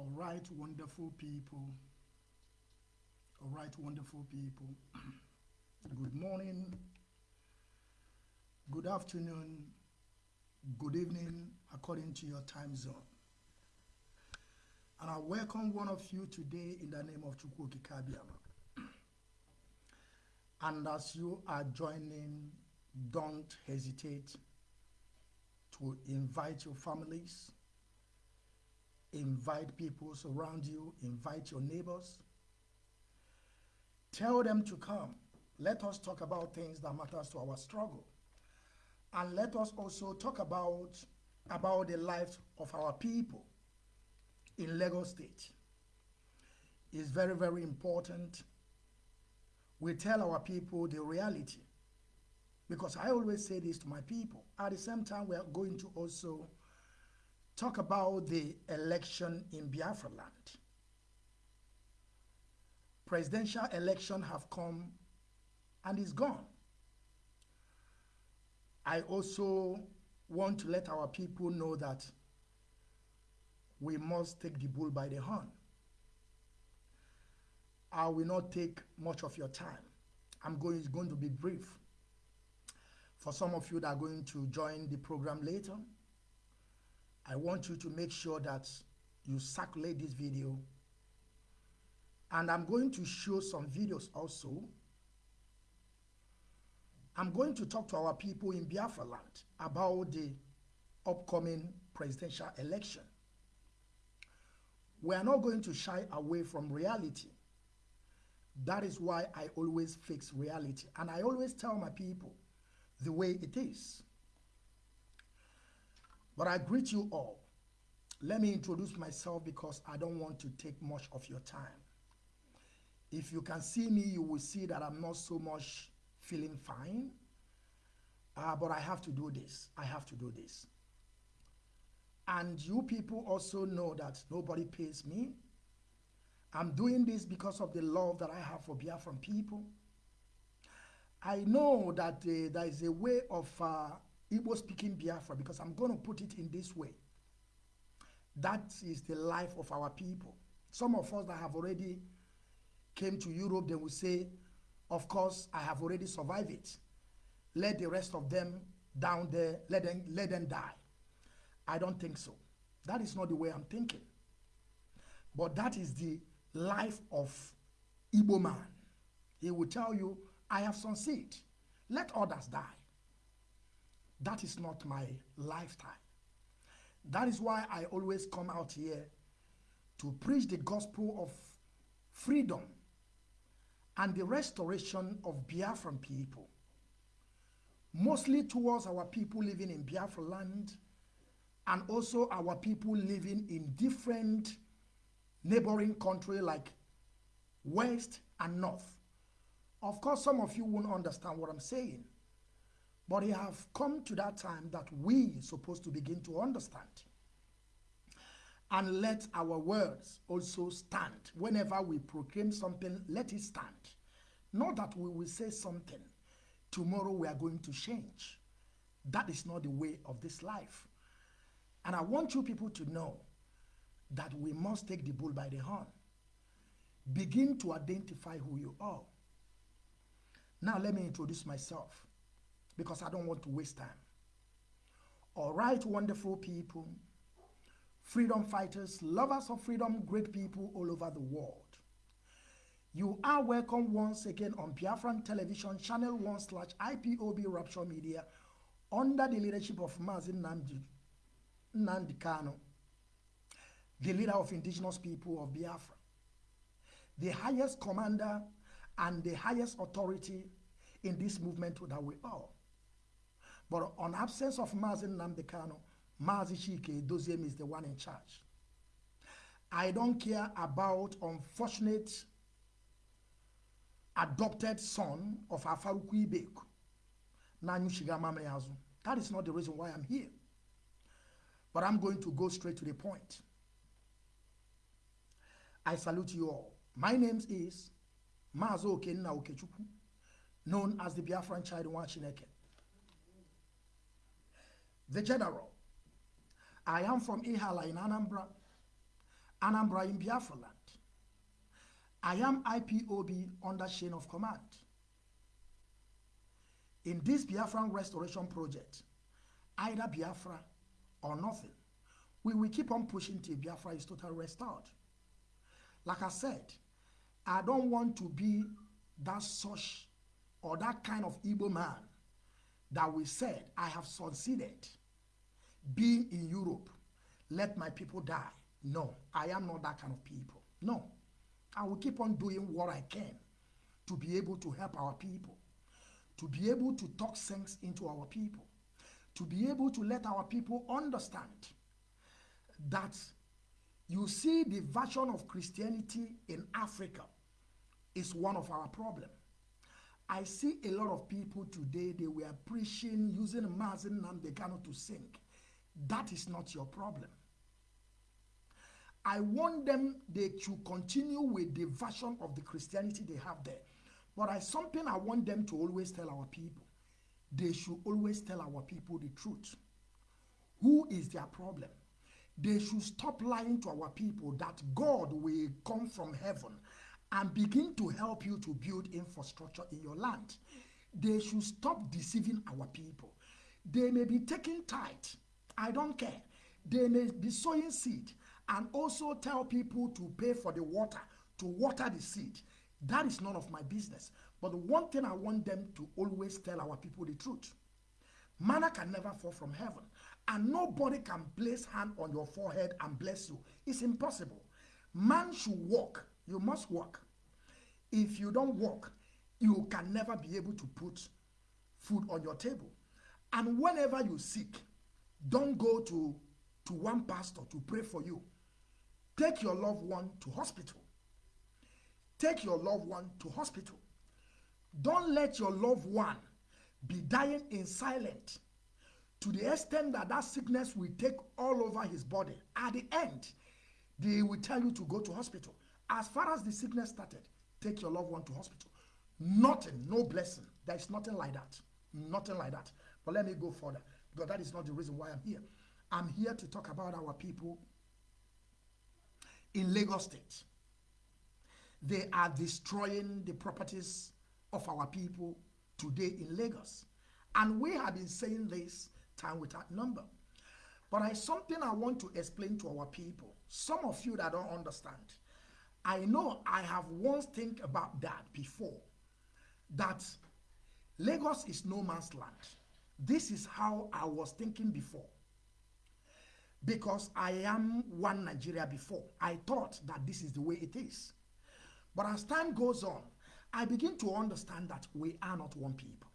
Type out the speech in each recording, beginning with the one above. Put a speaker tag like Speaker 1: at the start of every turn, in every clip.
Speaker 1: All right, wonderful people. All right, wonderful people. good morning, good afternoon, good evening, according to your time zone. And I welcome one of you today in the name of Chukwu Okike Abiama. And as you are joining, don't hesitate to invite your families, invite people around you, invite your neighbors. Tell them to come. Let us talk about things that matters to our struggle. And let us also talk about, about the lives of our people in Lagos State. It's very, very important we tell our people the reality. Because I always say this to my people. At the same time, we are going to also talk about the election in Biafra land. Presidential election have come and is gone. I also want to let our people know that we must take the bull by the horn. I will not take much of your time. I'm going, going to be brief. For some of you that are going to join the program later, I want you to make sure that you circulate this video. And I'm going to show some videos also. I'm going to talk to our people in Biafra land about the upcoming presidential election. We are not going to shy away from reality. That is why I always fix reality. And I always tell my people the way it is. But I greet you all. Let me introduce myself because I don't want to take much of your time. If you can see me, you will see that I'm not so much feeling fine. Uh, but I have to do this. I have to do this. And you people also know that nobody pays me. I'm doing this because of the love that I have for Biafran people. I know that uh, there is a way of uh, Igbo speaking Biafra because I'm going to put it in this way. That is the life of our people. Some of us that have already came to Europe, they will say, of course, I have already survived it. Let the rest of them down there, let them, let them die. I don't think so. That is not the way I'm thinking. But that is the life of Igbo man. He will tell you, I have succeeded. Let others die. That is not my lifetime. That is why I always come out here to preach the gospel of freedom and the restoration of Biafran people, mostly towards our people living in Biafra land and also our people living in different neighboring country like West and North. Of course, some of you won't understand what I'm saying, but it have come to that time that we supposed to begin to understand. And let our words also stand. Whenever we proclaim something, let it stand. Not that we will say something, tomorrow we are going to change. That is not the way of this life. And I want you people to know that we must take the bull by the horn. Begin to identify who you are. Now let me introduce myself because I don't want to waste time. All right, wonderful people, freedom fighters, lovers of freedom, great people all over the world. You are welcome once again on Biafran Television, Channel 1 slash IPOB Rapture Media, under the leadership of Mazi Nnamdi, Nnamdi Kanu, the leader of indigenous people of Biafra, the highest commander and the highest authority in this movement that we are. But on absence of Mazi Nnamdi Kanu, Mazi Chika Edoziem is the one in charge. I don't care about unfortunate adopted son of Afaruku Ibeku, That is not the reason why I'm here. But I'm going to go straight to the point. I salute you all. My name is Mazo Okenna Okechukwu, known as the Biafran Child Chineke. The General. I am from Ihiala in Anambra. Anambra in Biafra land. I am IPOB under chain of command. In this Biafran restoration project, either Biafra or nothing, we will keep on pushing till Biafra is totally restored. Like I said, I don't want to be that such or that kind of Igbo man that we said, I have succeeded being in Europe, let my people die. No, I am not that kind of people. No, I will keep on doing what I can to be able to help our people, to be able to talk sense into our people, to be able to let our people understand that you see the version of Christianity in Africa is one of our problems. I see a lot of people today, they were preaching using Mazi Nnamdi Kanu to sing. That is not your problem. I want them they to continue with the version of the Christianity they have there. But I something I want them to always tell our people. They should always tell our people the truth. Who is their problem? They should stop lying to our people that God will come from heaven and begin to help you to build infrastructure in your land. They should stop deceiving our people. They may be taking tithe. I don't care. They may be sowing seed and also tell people to pay for the water, to water the seed. That is none of my business. But the one thing I want them to always tell our people the truth. Manna can never fall from heaven. And nobody can place hand on your forehead and bless you. It's impossible. Man should walk. You must walk. If you don't walk, you can never be able to put food on your table. And whenever you sick, don't go to, to one pastor to pray for you. Take your loved one to hospital. Take your loved one to hospital. Don't let your loved one be dying in silence to the extent that that sickness will take all over his body. At the end, they will tell you to go to hospital. As far as the sickness started, take your loved one to hospital. Nothing, no blessing. There is nothing like that. Nothing like that. But let me go further because that is not the reason why I'm here. I'm here to talk about our people in Lagos State. They are destroying the properties of our people today in Lagos. And we have been saying this time without number. But I something I want to explain to our people. Some of you that don't understand. I know I have once think about that before. That Lagos is no man's land. This is how I was thinking before. Because I am one Nigeria before. I thought that this is the way it is. But as time goes on, I begin to understand that we are not one people.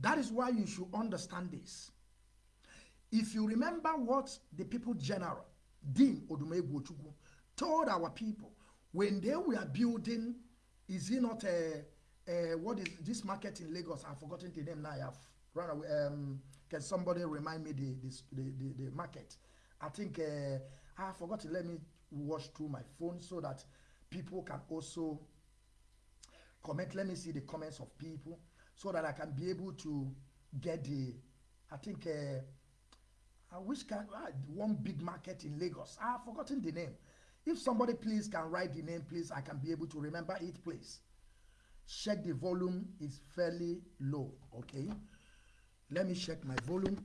Speaker 1: That is why you should understand this. If you remember what the people general, Dean Odumegwu told our people when they were building, is it not a, a what is this market in Lagos? I've forgotten the name now. I have run away. Um, can somebody remind me the, this, the, the, the market? I think uh, I forgot to let me watch through my phone so that people can also comment. Let me see the comments of people so that I can be able to get the, I think, uh, I wish can uh, one big market in Lagos. I've forgotten the name. If somebody please can write the name, please, I can be able to remember it, please. Check the volume is fairly low, okay? Let me check my volume.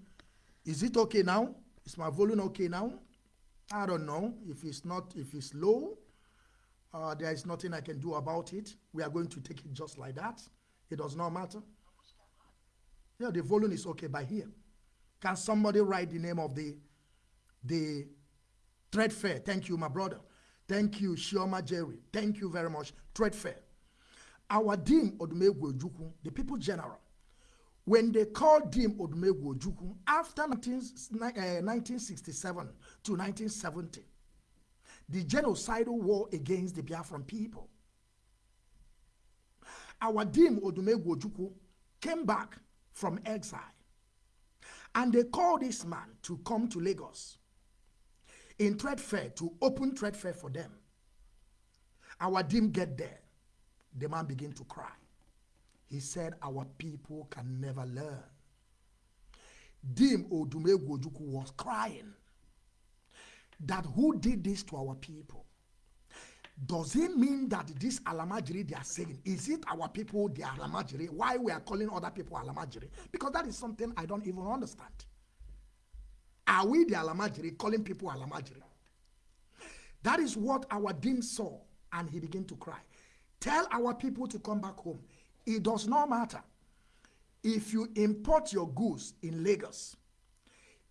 Speaker 1: Is it okay now? Is my volume okay now? I don't know. If it's not, if it's low, uh, there is nothing I can do about it. We are going to take it just like that. It does not matter. Yeah, the volume is okay by here. Can somebody write the name of the the trade fair? Thank you, my brother. Thank you, Chioma Jerry. Thank you very much. Trade fair. Our Dim Odumegwu Ojukwu, the people general, when they called Dim Odumegwu Ojukwu after 19, uh, 1967 to 1970, the genocidal war against the Biafran people, our Dim Odumegwu Ojukwu came back from exile and they called this man to come to Lagos in trade fair to open trade fair for them. Our Dim get there. The man began to cry. He said, Our people can never learn. Dim Odumegwu Ojukwu was crying. that who did this to our people? Does it mean that this Alamajiri they are saying, is it our people are Alamajiri? Why we are calling other people Alamajiri? Because that is something I don't even understand. Are we the Alamajiri calling people Alamajiri? That is what our dean saw and he began to cry. Tell our people to come back home. It does not matter. If you import your goods in Lagos,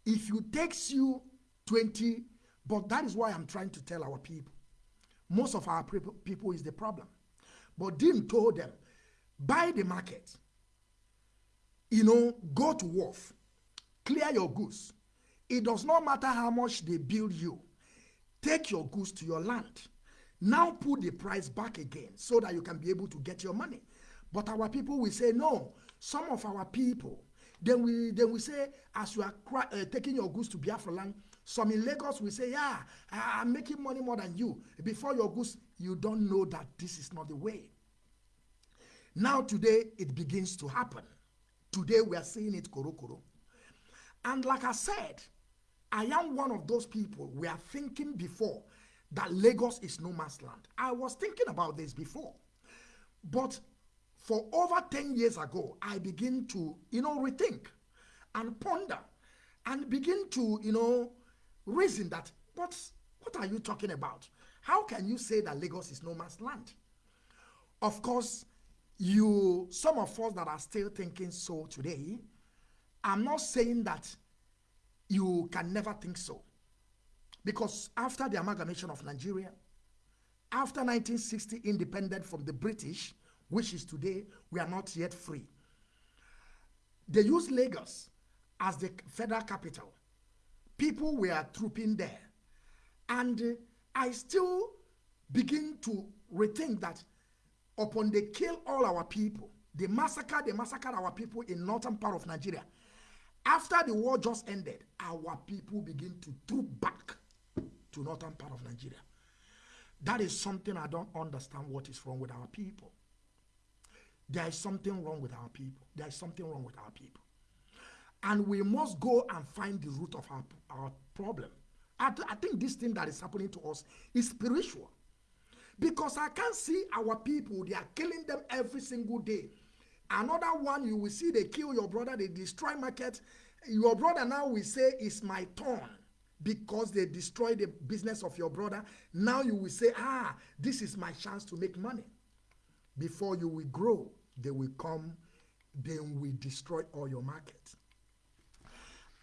Speaker 1: if you takes you 20, but that is why I'm trying to tell our people. Most of our people is the problem. But Dim told them, buy the market, you know, go to wharf, clear your goods. It does not matter how much they build you. Take your goods to your land. Now put the price back again so that you can be able to get your money. But our people will say, no, some of our people, then we then we say, as you are uh, taking your goods to Biafra land, some in Lagos will say, yeah, I'm making money more than you. Before your goods, you don't know that this is not the way. Now today, it begins to happen. Today, we are seeing it koro koro. And like I said, I am one of those people we are thinking before that Lagos is no man's land. I was thinking about this before. But for over 10 years ago, I begin to, you know, rethink and ponder and begin to, you know, reason that, what, what are you talking about? How can you say that Lagos is no man's land? Of course, you, some of us that are still thinking so today, I'm not saying that you can never think so. Because after the amalgamation of Nigeria, after 1960 independent from the British, which is today, we are not yet free. They used Lagos as the federal capital. People were trooping there. And uh, I still begin to rethink that upon they kill all our people, they massacre, they massacre our people in northern part of Nigeria. After the war just ended, our people begin to troop back to northern part of Nigeria. That is something I don't understand what is wrong with our people. There is something wrong with our people. There is something wrong with our people. And we must go and find the root of our, our problem. I, th I think this thing that is happening to us is spiritual. Because I can see our people, they are killing them every single day. Another one, you will see they kill your brother, they destroy market. Your brother now will say, it's my turn because they destroy the business of your brother. Now you will say, ah, this is my chance to make money. Before you will grow, they will come, then we destroy all your market.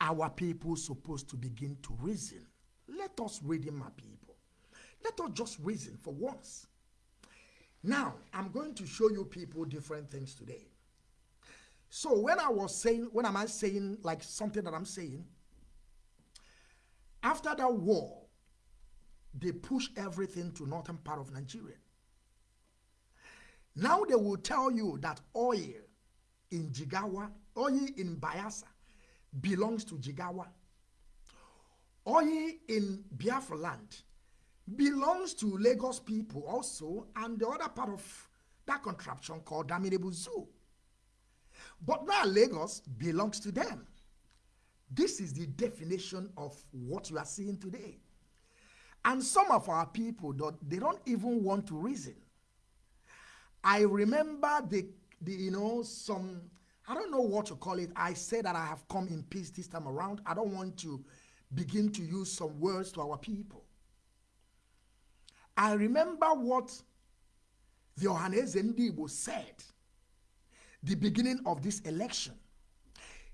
Speaker 1: Our people supposed to begin to reason. Let us reason, my people. Let us just reason for once. Now, I'm going to show you people different things today. So when I was saying, when am I saying like something that I'm saying, after that war, they pushed everything to northern part of Nigeria. Now they will tell you that oil in Jigawa, oil in Bayelsa belongs to Jigawa. Oil in Biafra land belongs to Lagos people also and the other part of that contraption called Daminibu Zoo. But now Lagos belongs to them. This is the definition of what you are seeing today. And some of our people, they don't even want to reason. I remember the, the, you know, some, I don't know what to call it. I said that I have come in peace this time around. I don't want to begin to use some words to our people. I remember what the Ohanaeze Ndigbo said the beginning of this election.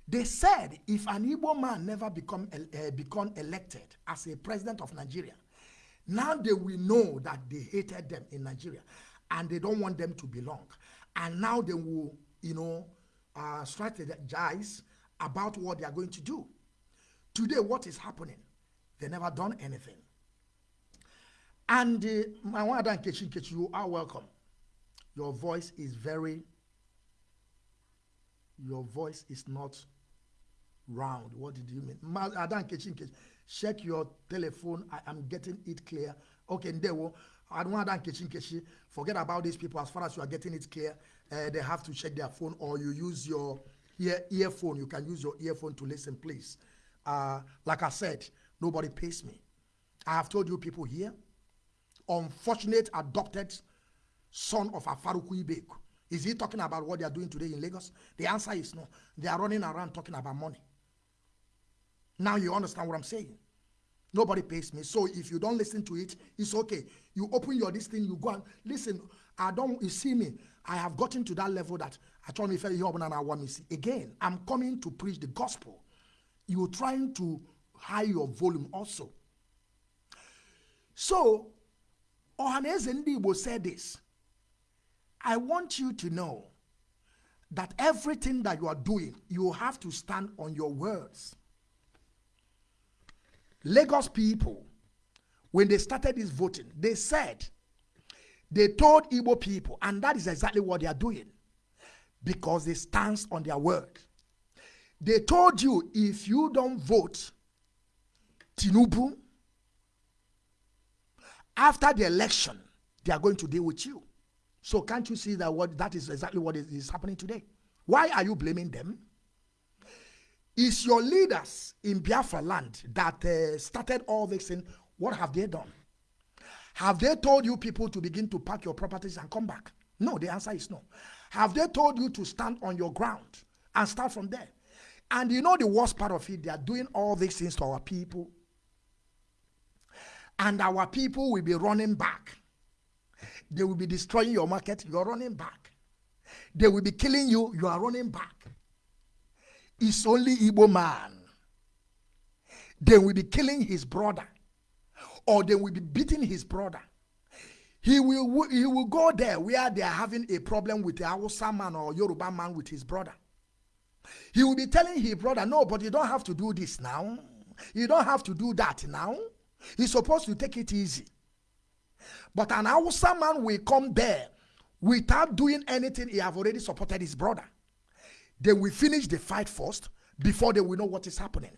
Speaker 1: They said if an Igbo man never become, uh, become elected as a president of Nigeria, now they will know that they hated them in Nigeria and they don't want them to belong. And now they will, you know, uh, strategize about what they are going to do. Today, what is happening? They never done anything. And uh, my wife and Kechi, you are welcome. Your voice is very, your voice is not round. What did you mean? Adan Kechi Nkechi, check your telephone. I am getting it clear. Okay, Ndewo. Adan Kechi Nkechi, forget about these people. As far as you are getting it clear, uh, they have to check their phone or you use your ear earphone. You can use your earphone to listen, please. Uh, like I said, nobody pays me. I have told you people here, unfortunate adopted son of Afaruku Ibeku. Is he talking about what they are doing today in Lagos? The answer is no. They are running around talking about money. Now you understand what I'm saying. Nobody pays me. So if you don't listen to it, it's okay. You open your this thing, you go and listen. I don't you see me. I have gotten to that level that I told me you and I want me see. Again, I'm coming to preach the gospel. You're trying to high your volume also. So Ohanaeze Ndigbo said this. I want you to know that everything that you are doing, you have to stand on your words. Lagos people, when they started this voting, they said, they told Igbo people, and that is exactly what they are doing because they stand on their word. They told you if you don't vote Tinubu, after the election, they are going to deal with you. So can't you see that what that is exactly what is, is happening today? Why are you blaming them? Is your leaders in Biafra land that uh, started all this thing, what have they done? Have they told you people to begin to pack your properties and come back? No, the answer is no. Have they told you to stand on your ground and start from there? And you know the worst part of it, they are doing all these things to our people. And our people will be running back they will be destroying your market. You are running back. They will be killing you. You are running back. It's only Igbo man. They will be killing his brother. Or they will be beating his brother. He will, he will go there where they are having a problem with the Hausa man or Yoruba man with his brother. He will be telling his brother, no, but you don't have to do this now. You don't have to do that now. He's supposed to take it easy. But an Hausa man will come there without doing anything. He have already supported his brother. They will finish the fight first before they will know what is happening.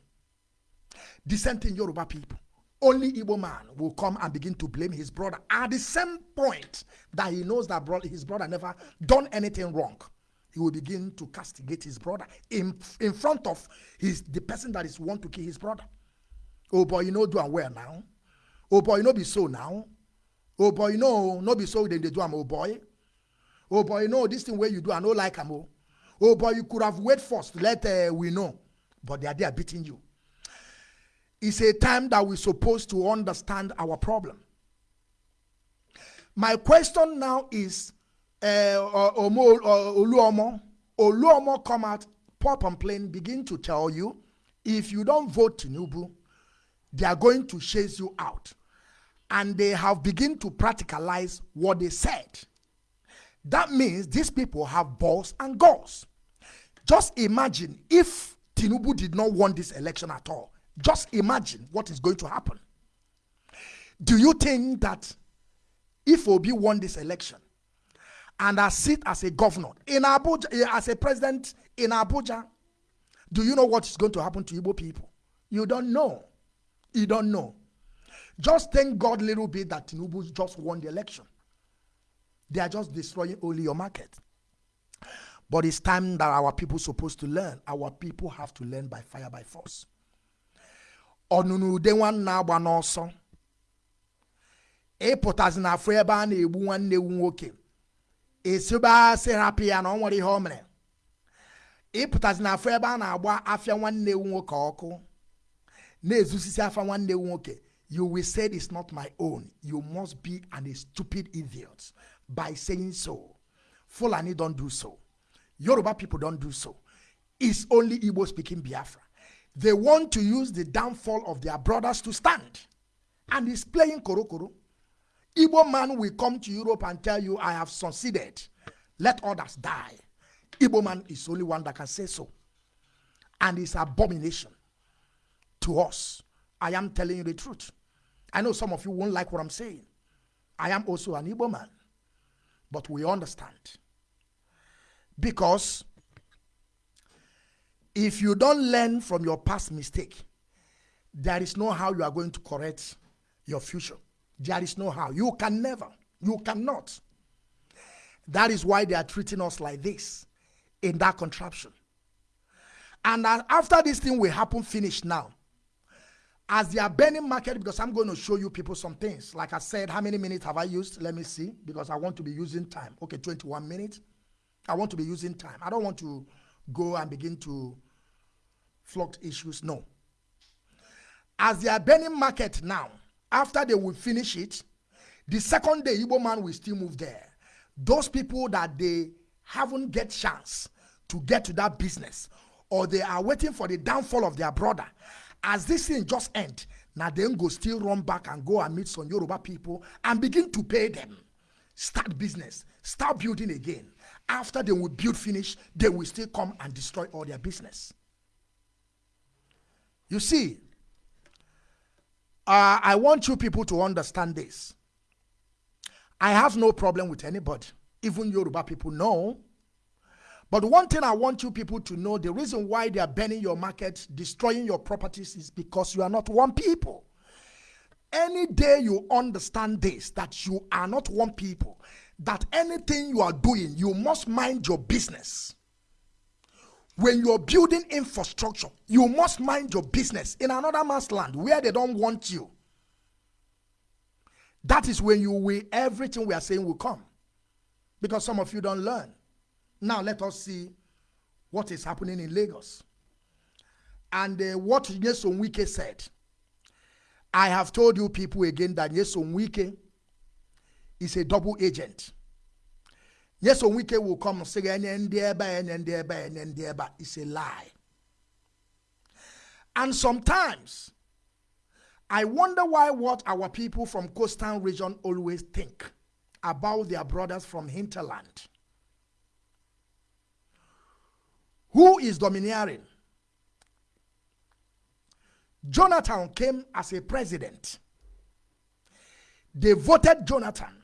Speaker 1: Dissenting Yoruba people. Only Igbo man will come and begin to blame his brother at the same point that he knows that his brother never done anything wrong. He will begin to castigate his brother in, in front of his the person that is want to kill his brother. Oh boy, you know do and where now. Oh boy, you know be so now oh boy you no no be so dem dey do am oh boy oh boy you know this thing where you do i no like am oh oh boy you could have wait first. Let uh, we know. But they are there beating you. It's a time that we're supposed to understand our problem. My question now is uh, Omo, uh, Oluomo, Oluomo come out, pop and plain, begin to tell you, if you don't vote Tinubu, they are going to chase you out. And they have begun to practicalize what they said. That means these people have balls and goals. Just imagine if Tinubu did not win this election at all. Just imagine what is going to happen. Do you think that if Obi won this election and I sit as a governor in Abuja, eh, as a president in Abuja, do you know what is going to happen to Igbo people? You don't know. You don't know. Just thank God a little bit that Tinubu just won the election. They are just destroying only your market. But it's time that our people supposed to learn. Our people have to learn by fire, by force. ọnụnụ ude nwanne agba n'ọsọ ịpụtazi na afọ na-egbu nwanne ewu nwoke esibe asị hapụ ya na ọ nwere ihe o mere ịpụtazi na afọ ebe a na-agba afịa nwanne ewu nwoke ọkụ na-ezusisi afa nwanne ewu nwoke you will say it's not my own. You must be an, stupid idiot by saying so. Fulani don't do so. Yoruba people don't do so. It's only Igbo speaking Biafra. They want to use the downfall of their brothers to stand. And he's playing Korokoro. Igbo man will come to Europe and tell you, I have succeeded. Let others die. Igbo man is only one that can say so. And it's abomination to us. I am telling you the truth. I know some of you won't like what I'm saying. I am also an Igbo man, but we understand. Because if you don't learn from your past mistake, there is no how you are going to correct your future. There is no how. You can never. You cannot. That is why they are treating us like this in that contraption. And after this thing will happen, finish now, as they are burning market because i'm going to show you people some things like i said how many minutes have i used let me see because i want to be using time okay 21 minutes i want to be using time. I don't want to go and begin to flog issues no. As they are burning market now after they will finish it the second day Igbo man will still move there. Those people that they haven't get chance to get to that business or they are waiting for the downfall of their brother as this thing just end now then go still run back and go and meet some yoruba people and begin to pay them. Start business. Start building again after they will build finish they will still come and destroy all their business. You see uh, i want you people to understand this. I have no problem with anybody. Even yoruba people know. But one thing I want you people to know the reason why they are burning your market, destroying your properties is because you are not one people. Any day you understand this, that you are not one people, that anything you are doing, you must mind your business. When you're building infrastructure, you must mind your business in another man's land where they don't want you. That is when you will, everything we are saying will come. Because some of you don't learn. Now let us see what is happening in Lagos. And uh, what Nyesom Wike said. I have told you people again that Nyesom Wike is a double agent. Nyesom Wike will come and say, it's a lie. And sometimes, I wonder why what our people from coastal region always think about their brothers from hinterland. Who is domineering? Jonathan came as a president. They voted Jonathan.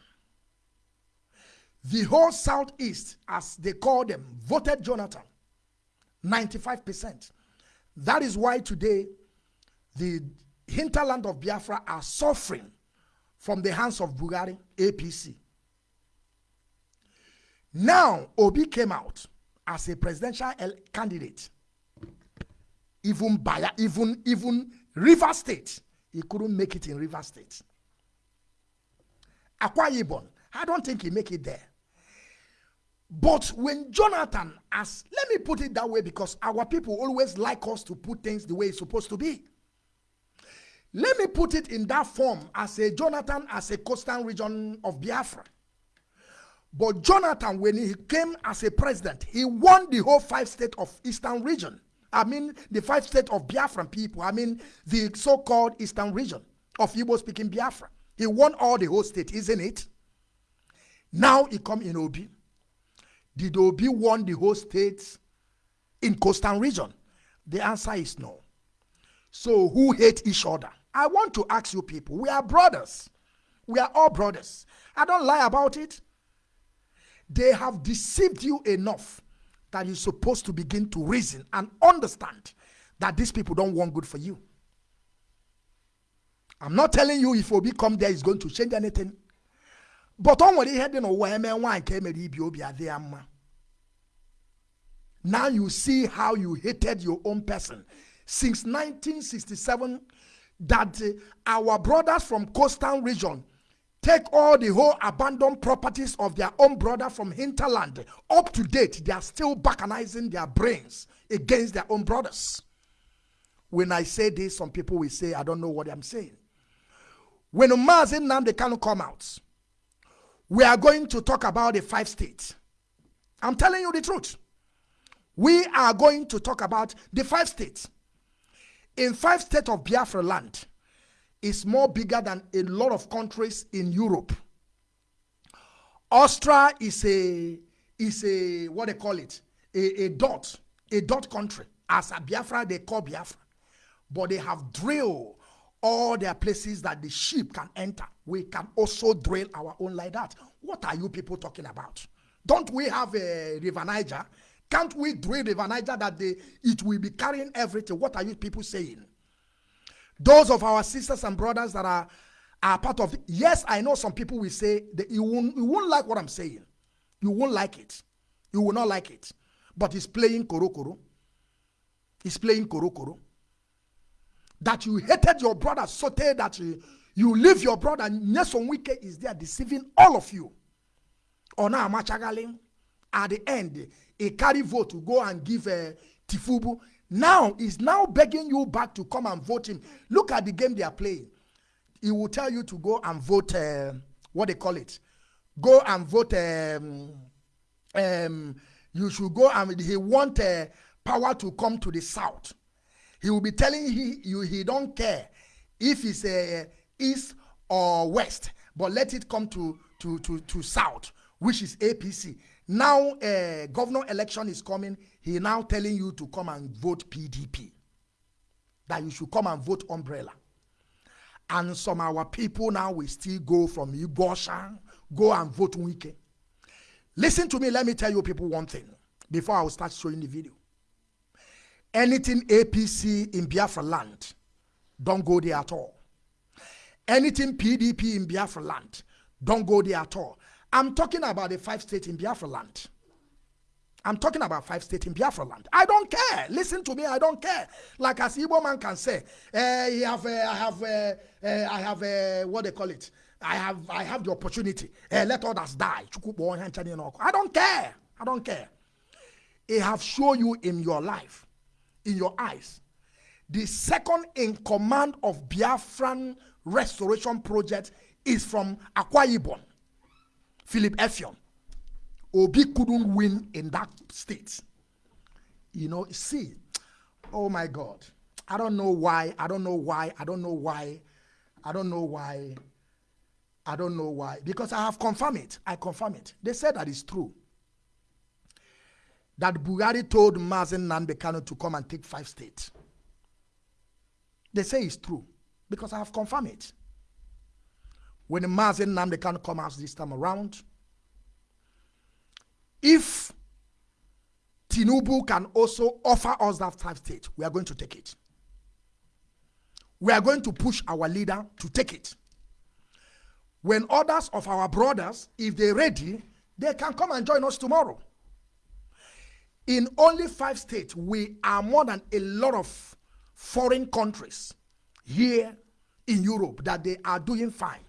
Speaker 1: The whole Southeast, as they call them, voted Jonathan. 95%. That is why today the hinterland of Biafra are suffering from the hands of Buhari, APC. Now, Obi came out as a presidential candidate, even by even even River State, he couldn't make it in River State. Akwa Ibom, I don't think he make it there. But when Jonathan, as let me put it that way, because our people always like us to put things the way it's supposed to be. Let me put it in that form as a Jonathan, as a coastal region of Biafra. But Jonathan, when he came as a president, he won the whole five state of Eastern region. I mean, the five state of Biafran people. I mean, the so-called Eastern region of Igbo-speaking Biafra. He won all the whole state, isn't it? Now he come in Obi. Did Obi won the whole states in coastal region? The answer is no. So who hate each other? I want to ask you people, we are brothers. We are all brothers. I don't lie about it. They have deceived you enough that you're supposed to begin to reason and understand that these people don't want good for you. I'm not telling you if Obi come there is going to change anything. But on what he had in a way, man, came Now you see how you hated your own person. Since 1967, that uh, our brothers from coastal region take all the whole abandoned properties of their own brother from hinterland up to date. They are still balkanizing their brains against their own brothers. When i say this some people will say i don't know what i'm saying. When Mazi Nnamdi Kanu come out we are going to talk about the five states. I'm telling you the truth. We are going to talk about the five states. In five states of biafra land is more bigger than a lot of countries in Europe. Austria is a is a what they call it? A, a dot a dot country. As a Biafra they call Biafra, but they have drilled all their places that the sheep can enter. We can also drill our own like that. What are you people talking about? Don't we have a River Niger? Can't we drill River Niger that they, it will be carrying everything? What are you people saying? Those of our sisters and brothers that are, are part of it. Yes, I know some people will say that you won't, you won't like what I'm saying. You won't like it. You will not like it. But he's playing koro koro. He's playing koro koro. That you hated your brother so that you, you leave your brother. Nelson Wike is there deceiving all of you. Ona Amachagali, at the end, a carry vote to go and give uh, Tifubu. Now is now begging you back to come and vote him. Look at the game they are playing. He will tell you to go and vote. Uh, what they call it? Go and vote. Um, um, you should go and he want uh, power to come to the south. He will be telling he, you he don't care if it's uh, east or west, but let it come to to to to south, which is APC. Now uh, governor election is coming. He now telling you to come and vote PDP. That you should come and vote umbrella. And some our people now will still go from Igosha, go and vote Wike. Listen to me, let me tell you people one thing before I will start showing the video. Anything APC in Biafra land, don't go there at all. Anything PDP in Biafra land, don't go there at all. I'm talking about the five states in Biafra land. I'm talking about five states in Biafra land. I don't care. Listen to me. I don't care. Like as Igbo man can say, he have, uh, I have, uh, uh, I have, uh, what they call it. I have, I have the opportunity. Uh, let others die. I don't care. I don't care. It have shown you in your life, in your eyes, the second in command of Biafran restoration project is from Akwa Ibom, Philip Effiong. Obi couldn't win in that state. You know, see, oh my God. I don't know why. I don't know why. I don't know why. I don't know why. I don't know why. Because I have confirmed it. I confirm it. They said that it's true. That Buhari told Mazi Nnamdi Kanu to come and take five states. They say it's true. Because I have confirmed it. When Mazi Nnamdi Kanu come out this time around, if Tinubu can also offer us that five states, we are going to take it. We are going to push our leader to take it. When others of our brothers, if they're ready, they can come and join us tomorrow. In only five states, we are more than a lot of foreign countries here in Europe that they are doing fine.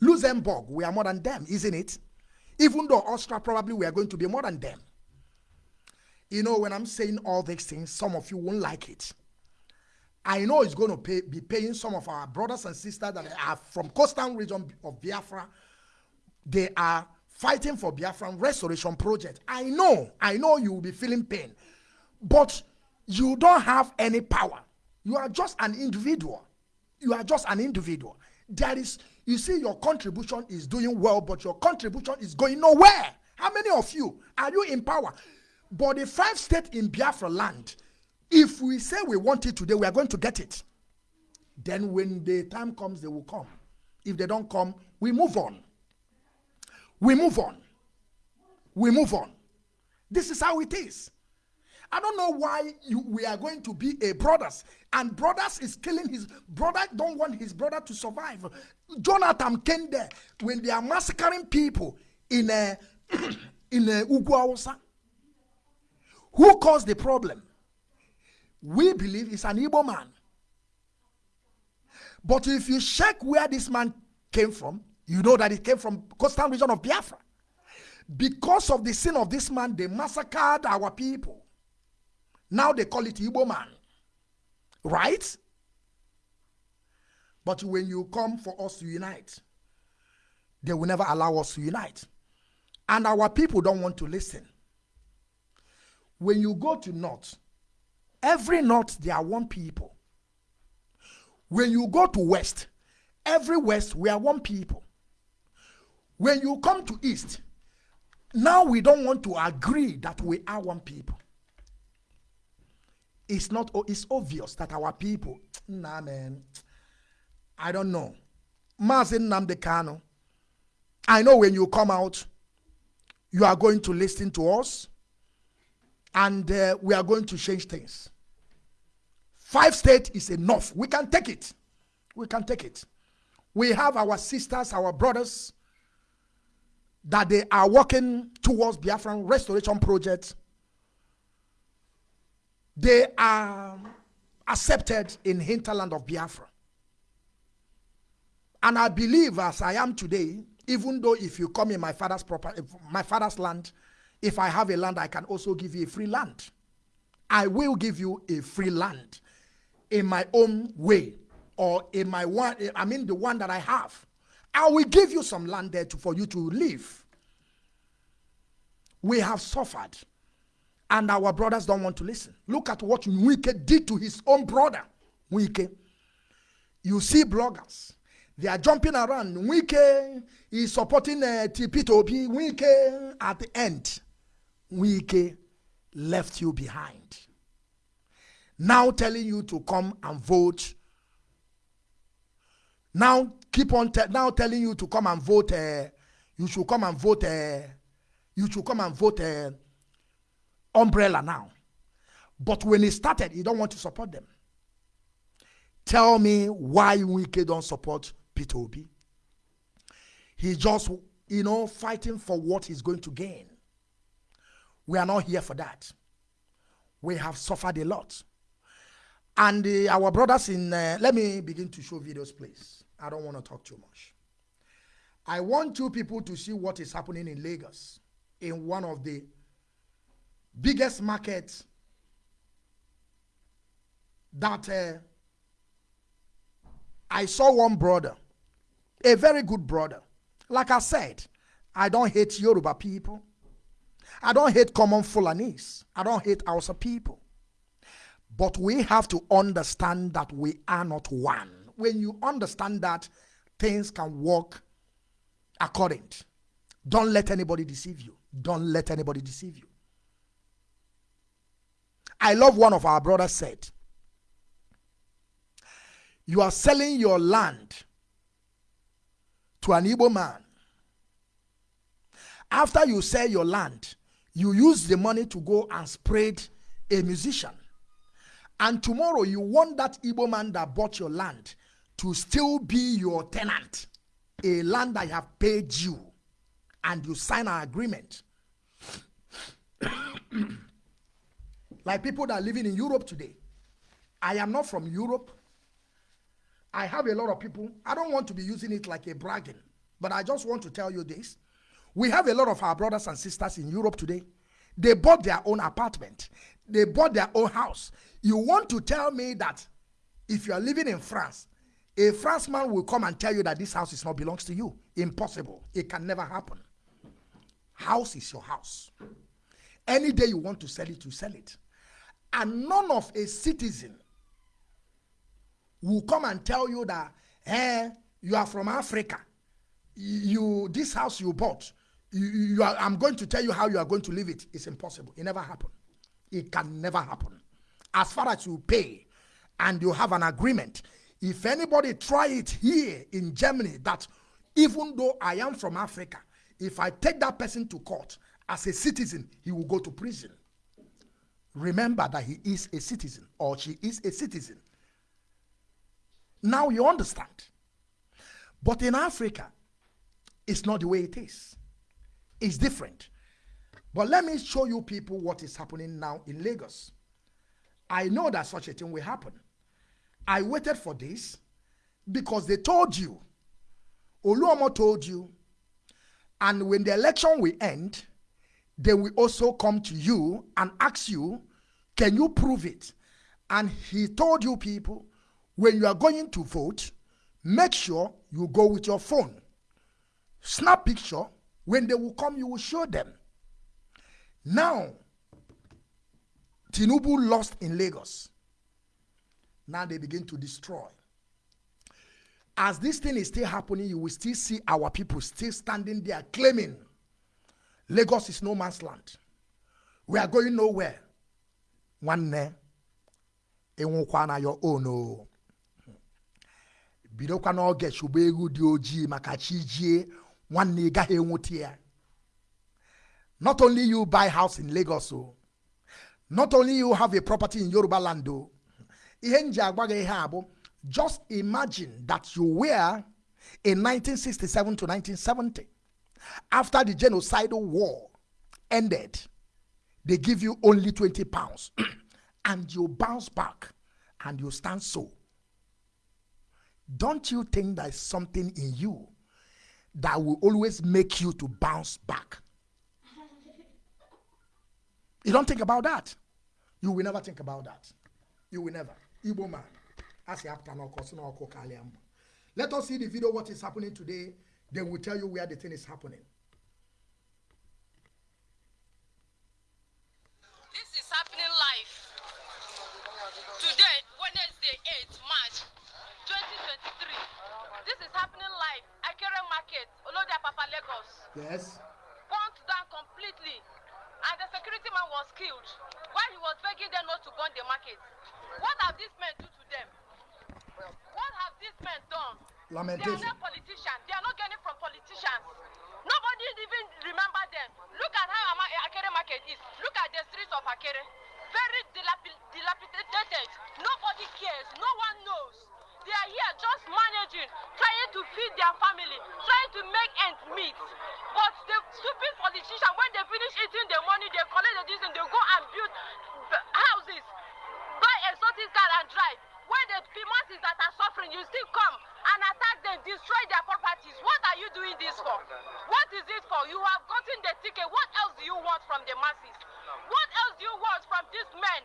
Speaker 1: Luxembourg, we are more than them, isn't it? Even though Austria probably we are going to be more than them. You know, when I'm saying all these things, some of you won't like it. I know it's going to pay, be paying some of our brothers and sisters that are from coastal region of Biafra. They are fighting for Biafran restoration project. I know, I know you will be feeling pain, but you don't have any power. You are just an individual. You are just an individual. There is you see your contribution is doing well, but your contribution is going nowhere. How many of you are you in power? But the five states in Biafra land, if we say we want it today, we are going to get it. Then when the time comes, they will come. If they don't come, we move on. We move on. We move on. This is how it is. I don't know why you, we are going to be a brothers and brothers is killing his brother don't want his brother to survive. Jonathan came there when they are massacring people in a in a Uguawsa. Who caused the problem? We believe it's an Igbo man. But if you check where this man came from, you know that it came from coastal region of Biafra. Because of the sin of this man, they massacred our people. Now they call it Igbo man. Right? But when you come for us to unite, they will never allow us to unite. And our people don't want to listen. When you go to North, every North, there are one people. When you go to West, every West, we are one people. When you come to East, now we don't want to agree that we are one people. It's not it's obvious that our people nah man i don't know. Mazi Nnamdi Kanu I know when you come out you are going to listen to us and uh, we are going to change things. Five states is enough. We can take it. We can take it. We have our sisters our brothers that they are working towards Biafran restoration project they are accepted in hinterland of Biafra. And I believe as I am today, even though if you come in my father's property, my father's land, if I have a land, I can also give you a free land. I will give you a free land in my own way or in my one, I mean the one that I have. I will give you some land there to, for you to live. We have suffered and our brothers don't want to listen. Look at what Wike did to his own brother. Wike. You see bloggers. They are jumping around. Wike is supporting uh, TP2P. Wike at the end. Wike left you behind. Now telling you to come and vote. Now keep on te now telling you to come and vote. Uh, you should come and vote. Uh, you should come and vote. Uh, umbrella now. But when he started, he don't want to support them. Tell me why Wike don't support Peter Obi. He just, you know, fighting for what he's going to gain. We are not here for that. We have suffered a lot. And uh, our brothers in, uh, let me begin to show videos, please. I don't want to talk too much. I want you people to see what is happening in Lagos in one of the biggest markets that uh, I saw one brother, a very good brother. Like I said, I don't hate Yoruba people. I don't hate common Fulanese. I don't hate Hausa people. But we have to understand that we are not one. When you understand that, things can work according. Don't let anybody deceive you. Don't let anybody deceive you. I love one of our brothers said, You are selling your land to an Igbo man. After you sell your land, you use the money to go and spread a musician. And tomorrow you want that Igbo man that bought your land to still be your tenant, a land I have paid you, and you sign an agreement. like people that are living in Europe today. I am not from Europe. I have a lot of people. I don't want to be using it like a bragging, but I just want to tell you this. We have a lot of our brothers and sisters in Europe today. They bought their own apartment. They bought their own house. You want to tell me that if you are living in France, a Frenchman will come and tell you that this house is not belongs to you. Impossible. It can never happen. House is your house. Any day you want to sell it, you sell it and none of a citizen will come and tell you that eh, you are from Africa. You this house you bought, you, you are, I'm going to tell you how you are going to live it. It's impossible. It never happened. It can never happen. As far as you pay and you have an agreement, if anybody try it here in Germany, that even though I am from Africa, if I take that person to court as a citizen, he will go to prison remember that he is a citizen or she is a citizen. Now you understand. But in Africa, it's not the way it is. It's different. But let me show you people what is happening now in Lagos. I know that such a thing will happen. I waited for this because they told you, Oluomo told you, and when the election will end, they will also come to you and ask you, can you prove it? And he told you people, when you are going to vote, make sure you go with your phone. Snap picture. When they will come, you will show them. Now, Tinubu lost in Lagos. Now they begin to destroy. As this thing is still happening, you will still see our people still standing there claiming Lagos is no man's land. We are going nowhere. nwanne ịnwụkwa na your own oh. o bidokwa n'oge chụba egwu dị ojii maka chi jie nwanne ị gaghị enwute ya not only you buy house in Lagos o not only you have a property in Yoruba land o ihe nji ihe abụ just imagine that you were in 1967 to 1970 after the genocidal war ended, they give you only 20 pounds and you bounce back and you stand so, don't you think there's something in you that will always make you to bounce back? You don't think about that. You will never think about that. You will never. Igbo man. Let us see the video what is happening today. They will tell you where the thing is happening.
Speaker 2: This is happening live. Today, Wednesday, 8th March 2023. This is happening live. Akere Market, Olodia Papa Lagos.
Speaker 1: Yes.
Speaker 2: Burnt down completely. And the security man was killed while he was begging them not to burn the market. What have these men do to them? What have these men done? They are
Speaker 1: Lamentation.
Speaker 2: not politicians. They are not getting from politicians. Nobody even remember them. Look at how Ama- Akere Market is. Look at the streets of Akere. Very dilapi- dilapidated. Nobody cares. No one knows. They are here just managing, trying to feed their family, trying to make ends meet. But the stupid politician, when they finish eating the money, they collect the decent, they go and build houses, buy exotic car and drive. When the p- masses that are suffering, you still come and attack them, destroy their properties. What are you doing this for? What is it for? You have gotten the ticket. What else do you want from the masses? What else do you want from these men?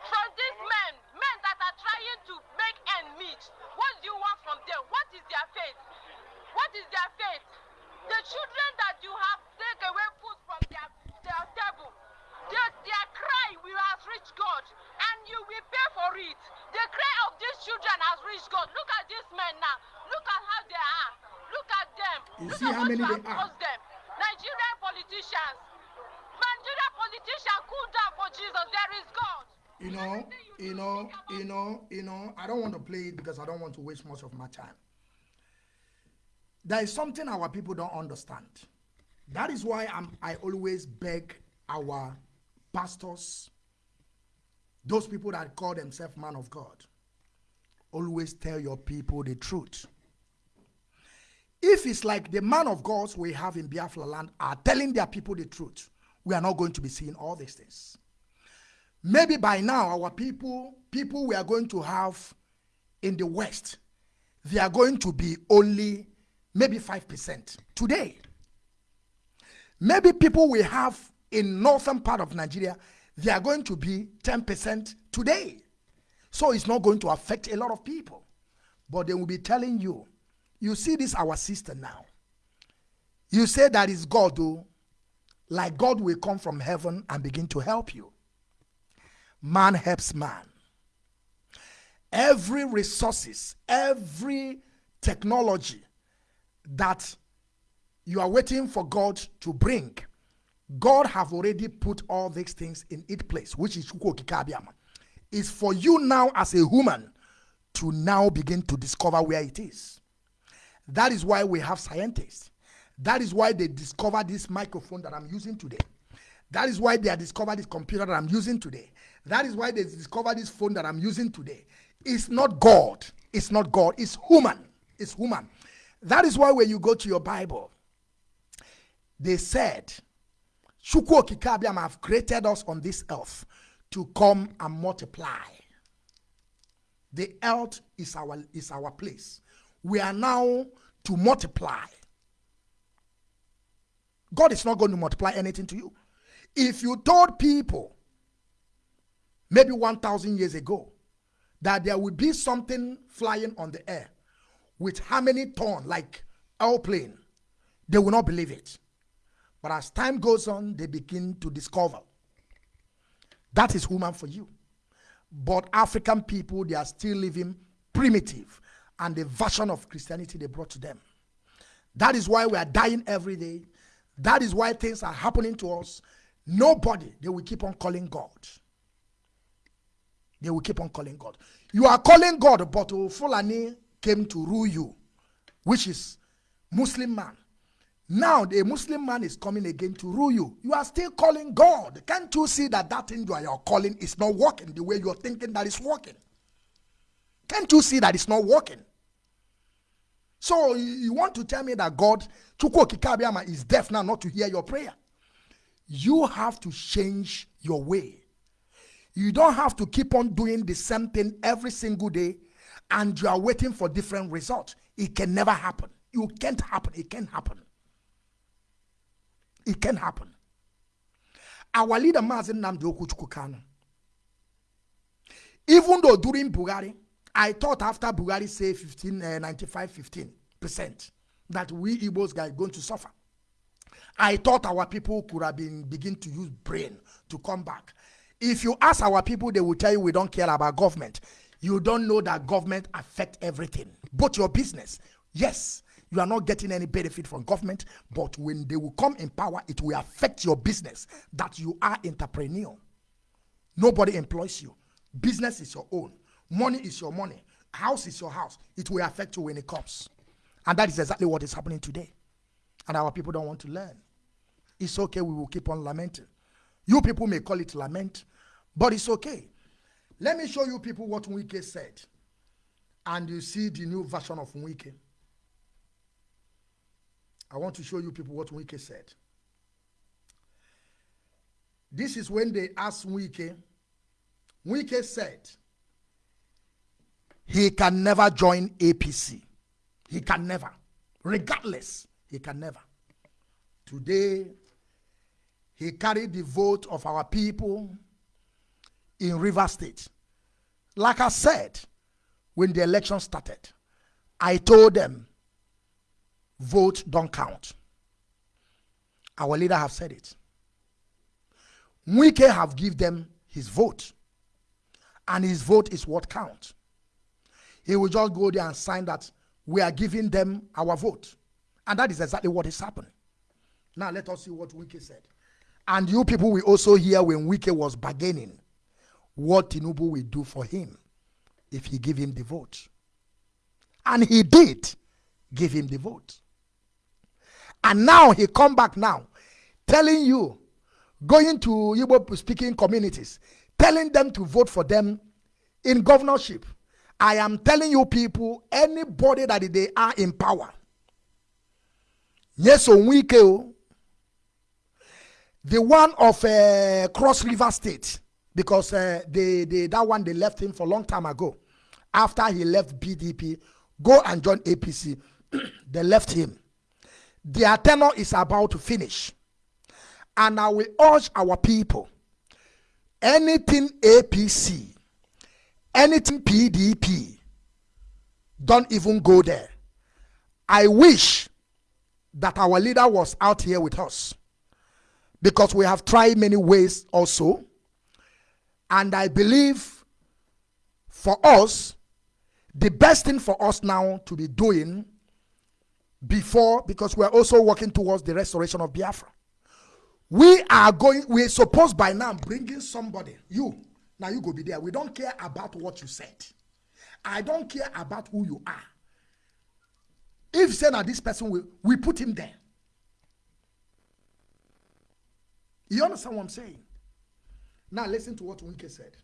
Speaker 2: From these men, men that are trying to make end meet. What do you want from them? What is their faith? What is their faith? The children that you have taken away food from their, their table, their, their cry will have reached God, and you will pay for it. The cry of these children has reached God. Look at these men now. Look at how they are. Look at them.
Speaker 1: You
Speaker 2: Look
Speaker 1: see
Speaker 2: at
Speaker 1: how many
Speaker 2: you
Speaker 1: they are?
Speaker 2: them. Nigerian politicians. Nigerian politicians, cool down for Jesus. There is God.
Speaker 1: You know, you
Speaker 2: do,
Speaker 1: know, you know, you know, I don't want to play it because I don't want to waste much of my time. There is something our people don't understand. That is why I'm, I always beg our pastors, those people that call themselves man of God, always tell your people the truth. If it's like the man of God we have in Biafra land are telling their people the truth, we are not going to be seeing all these things. Maybe by now, our people, people we are going to have in the West, they are going to be only maybe 5% today. Maybe people we have in northern part of Nigeria, they are going to be 10% today. So it's not going to affect a lot of people. But they will be telling you, you see this our sister now. You say that is God, though, like God will come from heaven and begin to help you man helps man every resources every technology that you are waiting for god to bring god have already put all these things in its place which is is for you now as a human to now begin to discover where it is that is why we have scientists that is why they discovered this microphone that i'm using today that is why they have discovered this computer that I'm using today. That is why they discovered this phone that I'm using today. It's not God. It's not God. It's human. It's human. That is why when you go to your Bible, they said, Chukwu Okike Abiama have created us on this earth to come and multiply. The earth is our, is our place. We are now to multiply. God is not going to multiply anything to you. If you told people maybe 1,000 years ago that there would be something flying on the air with how many ton, like airplane, they will not believe it. But as time goes on, they begin to discover that is human for you. But African people, they are still living primitive and the version of Christianity they brought to them. That is why we are dying every day. That is why things are happening to us. Nobody, they will keep on calling God. They will keep on calling God. You are calling God, but Fulani came to rule you, which is Muslim man. Now the Muslim man is coming again to rule you. You are still calling God. Can't you see that that thing you are calling is not working the way you're thinking that it's working? Can't you see that it's not working? So you want to tell me that God, is deaf now not to hear your prayer? You have to change your way. You don't have to keep on doing the same thing every single day and you are waiting for different results. It can never happen. You can't happen. It can't happen. It can happen. Our leader, Mazi Nnamdi Okuchukwu Kanu, even though during Buhari, I thought after Buhari say 15, uh, 95, 15 percent that we Igbos are going to suffer. I thought our people could have been begin to use brain to come back. If you ask our people, they will tell you we don't care about government. You don't know that government affect everything, but your business. Yes, you are not getting any benefit from government, but when they will come in power, it will affect your business that you are entrepreneur. Nobody employs you. Business is your own. Money is your money. House is your house. It will affect you when it comes. And that is exactly what is happening today. And our people don't want to learn. It's okay, we will keep on lamenting. You people may call it lament, but it's okay. Let me show you people what Wike said. And you see the new version of Wike. I want to show you people what Wike said. This is when they asked Wike. Wike said he can never join APC. He can never. Regardless, he can never. Today, he carried the vote of our people in River State. Like I said, when the election started, I told them, vote don't count. Our leader have said it. Wike have give them his vote. And his vote is what count. He will just go there and sign that we are giving them our vote. And that is exactly what has happened. Now let us see what Wike said. And you people will also hear when Wike was bargaining what Tinubu will do for him if he give him the vote. And he did give him the vote. And now he come back now telling you, going to Igbo speaking communities, telling them to vote for them in governorship. I am telling you people, anybody that they are in power. Yes, Onwike, the one of uh, Cross River State, because uh, they, they, that one they left him for a long time ago. After he left PDP, go and join APC. they left him. Their tenure is about to finish. And I will urge our people anything APC, anything PDP, don't even go there. I wish that our leader was out here with us because we have tried many ways also. And I believe for us, the best thing for us now to be doing before, because we're also working towards the restoration of Biafra. We are going, we're supposed by now bringing somebody, you, now you go be there. We don't care about what you said. I don't care about who you are. If say that this person will, we put him there. You understand what I'm saying? Now listen to what Winke said.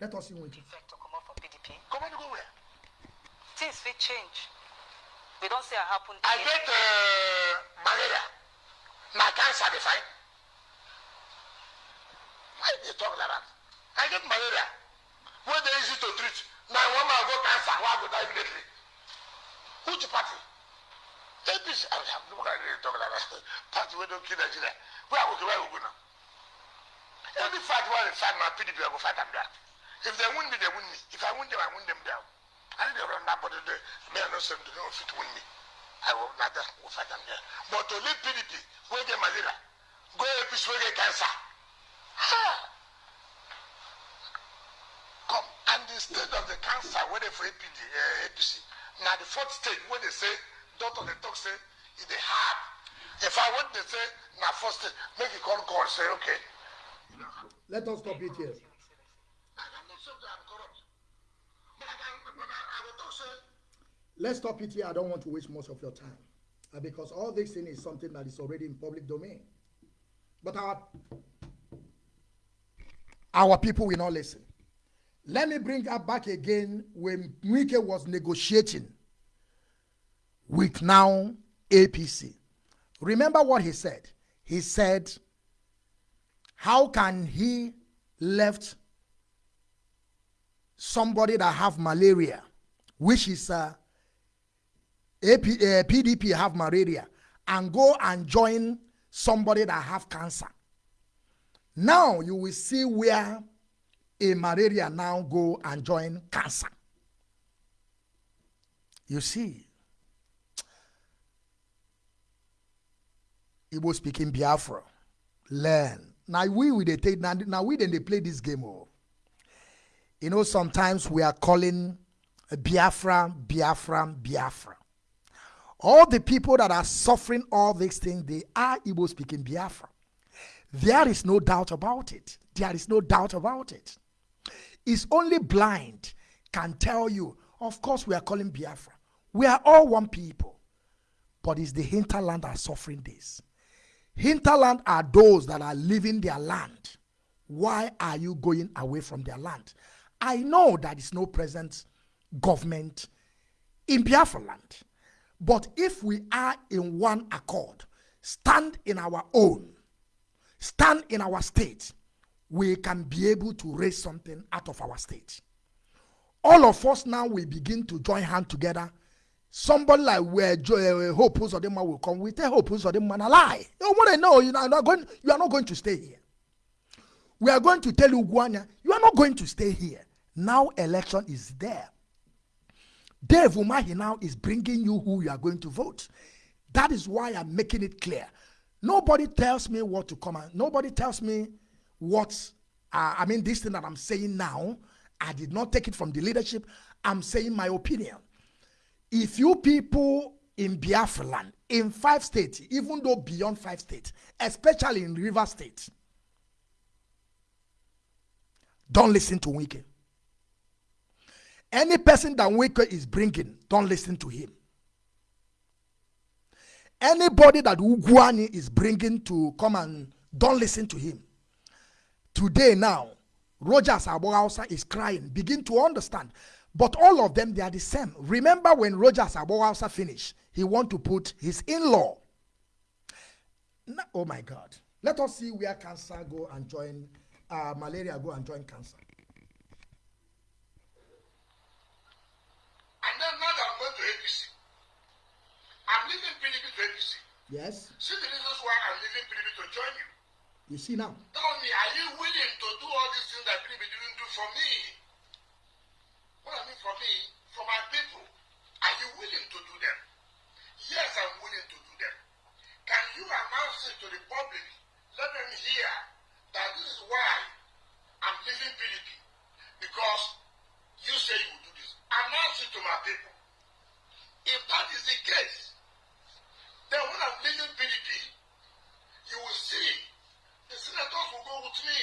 Speaker 1: Let us see Winke.
Speaker 3: Effect to come out from PDP. Go where? Things will change. We don't say it happened.
Speaker 4: I get uh, malaria. My cancer, they fine. Why they talk like that? I get malaria. When they easy to treat. Now one man go cancer, why go die immediately? Which party? APC. I'm not going to talk like that. Party we don't kill Nigeria. Where are we going? Where going now? Any fight where they fight my PDP, I go fight them there. If they win me, they win me. If I win them, I win them down. I need to run that body there. Me, I know some do not fit win me. I will not will fight them there. But to leave PDP, where get malaria, go APC, where get cancer. Ha! Come, and instead of the cancer, where they for APD, uh, APC, now the fourth stage, where they say, doctor, they talk, say, it's the hard. If I want to say, now first stage, make it call call, say, okay.
Speaker 1: Let us stop it here.
Speaker 4: I'm not saying that I'm corrupt. But I, can, but I, I will talk, say,
Speaker 1: Let's stop it here. I don't want to waste much of your time. Uh, because all this thing is something that is already in public domain. But our our people will not listen. Let me bring up back again when Mwike was negotiating with now APC. Remember what he said? He said, how can he left somebody that have malaria, which is uh, AP, uh, PDP have malaria, and go and join somebody that have cancer. Now you will see where a malaria now go and join cancer. You see, Igbo speaking Biafra, learn. Now we we they take now, now we then they play this game. Oh. You know, sometimes we are calling Biafra, Biafra, Biafra. All the people that are suffering all these things, they are Igbo speaking Biafra. There is no doubt about it. There is no doubt about it. It's only blind can tell you, of course, we are calling Biafra. We are all one people. But it's the hinterland that are suffering this. Hinterland are those that are leaving their land. Why are you going away from their land? I know that is no present government in Biafra land. But if we are in one accord, stand in our own, stand in our state, we can be able to raise something out of our state. All of us now will begin to join hands together. Somebody like where uh, Hope Uzodinma will come, we tell Hope Uzodinma a lie. You want to know you are not going, you are not going to stay here. We are going to tell you, Guanya, you are not going to stay here. Now election is there. Dave Umahi now is bringing you who you are going to vote. That is why I'm making it clear. Nobody tells me what to come on. Nobody tells me what, uh, I mean, this thing that I'm saying now, I did not take it from the leadership. I'm saying my opinion. If you people in Biafra land, in five states, even though beyond five states, especially in River State, don't listen to Wike. Any person that Wike is bringing, don't listen to him. Anybody that Ugwuanyi is bringing to come and don't listen to him. Today now, Rogers Abogausa is crying. Begin to understand. But all of them, they are the same. Remember when Rogers Abogausa finished, he want to put his in-law. oh my God. Let us see where cancer go and join, uh, malaria go and join cancer.
Speaker 4: And then now that I'm going to APC, I'm leaving PDP to APC.
Speaker 1: Yes.
Speaker 4: See the reasons why I'm leaving PDP to join you.
Speaker 1: You see now.
Speaker 4: Tell me, are you willing to do all these things that PDP didn't do for me? What I mean for me, for my people, are you willing to do them? Yes, I'm willing to do them. Can you announce it to the public? Let them hear that this is why I'm leaving PDP. Because you say you will do this. Announce it to my people. If that is the case, then when I'm leaving PDP, you will see the senators will go with me.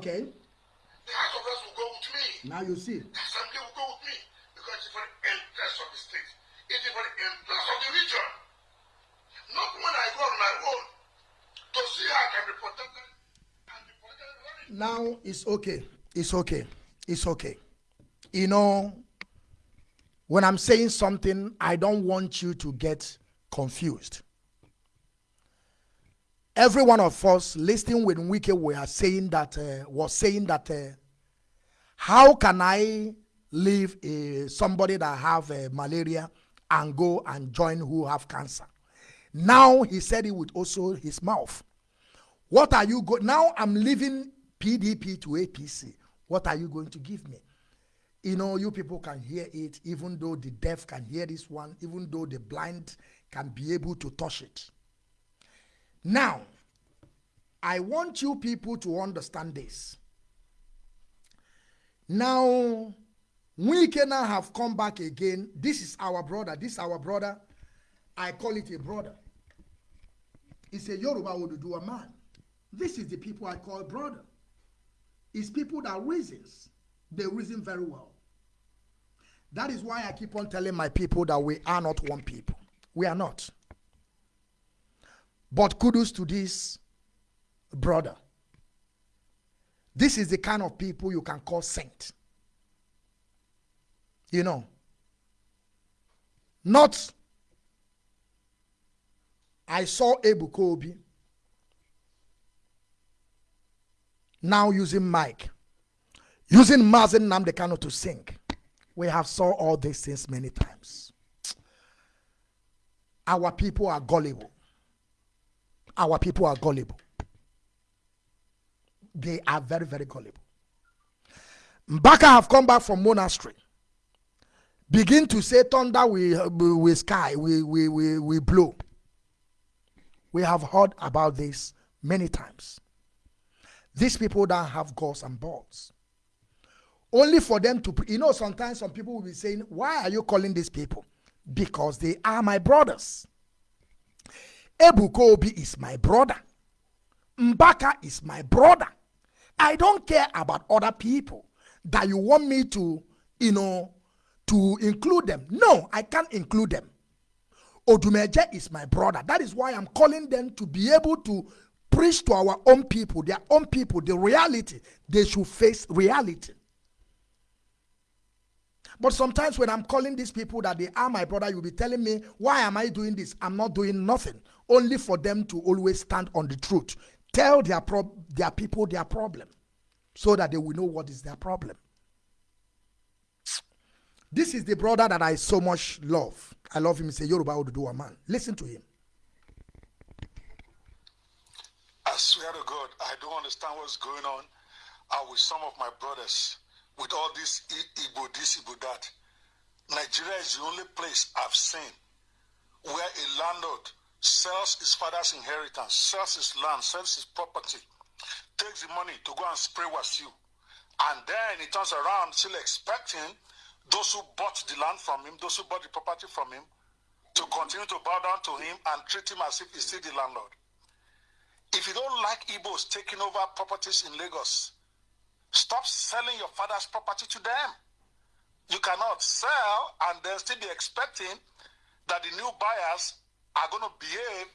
Speaker 1: Okay.
Speaker 4: The House of Reps will go with me.
Speaker 1: Now you see.
Speaker 4: The Assembly will go with me. Because it's for the interest of the state. It is for the interest of the region. Not when I go on my own to see how I can be protected and be protected.
Speaker 1: Now it's okay. It's okay. It's okay. You know, when I'm saying something, I don't want you to get confused. Every one of us listening with Wike we are saying that uh, was saying that uh, how can I leave uh, somebody that have uh, malaria and go and join who have cancer? Now he said it with also his mouth. What are you going? Now I'm leaving PDP to APC. What are you going to give me? You know, you people can hear it, even though the deaf can hear this one, even though the blind can be able to touch it. Now, I want you people to understand this. Now, we can now have come back again. This is our brother. This is our brother. I call it a brother. It's a Yoruba Oduduwa man. This is the people I call brother. It's people that reasons. They reason very well. That is why I keep on telling my people that we are not one people. We are not. But kudos to this brother. This is the kind of people you can call saint. You know, not I saw Ebuka Obi. now using mic, using Mazi Nnamdi Kanu to sing. We have saw all these things many times. Our people are gullible. Our people are gullible. They are very, very gullible. Mbaka have come back from monastery. Begin to say thunder we we sky, we, we, we, we blow. We have heard about this many times. These people don't have gauze and balls. Only for them to, you know, sometimes some people will be saying, Why are you calling these people? Because they are my brothers. Ebuka Obi is my brother. Mbaka is my brother. I don't care about other people that you want me to, you know, to include them. No, I can't include them. Odumeje is my brother. That is why I'm calling them to be able to preach to our own people, their own people, the reality. They should face reality. But sometimes when I'm calling these people that they are my brother, you'll be telling me, why am I doing this? I'm not doing nothing. Only for them to always stand on the truth. Tell their, their people their problem so that they will know what is their problem. This is the brother that I so much love. I love him. He's a Yoruba Oduduwa man. Listen to him.
Speaker 5: I swear to God, I don't understand what's going on uh, with some of my brothers with all this Igbo this, Igbo that. Nigeria is the only place I've seen where a landlord sells his father's inheritance, sells his land, sells his property, takes the money to go and spray you, And then he turns around still expecting those who bought the land from him, those who bought the property from him, to continue to bow down to him and treat him as if he's still the landlord. If you don't like Igbos taking over properties in Lagos, Stop selling your father's property to them. You cannot sell and then still be expecting that the new buyers are going to behave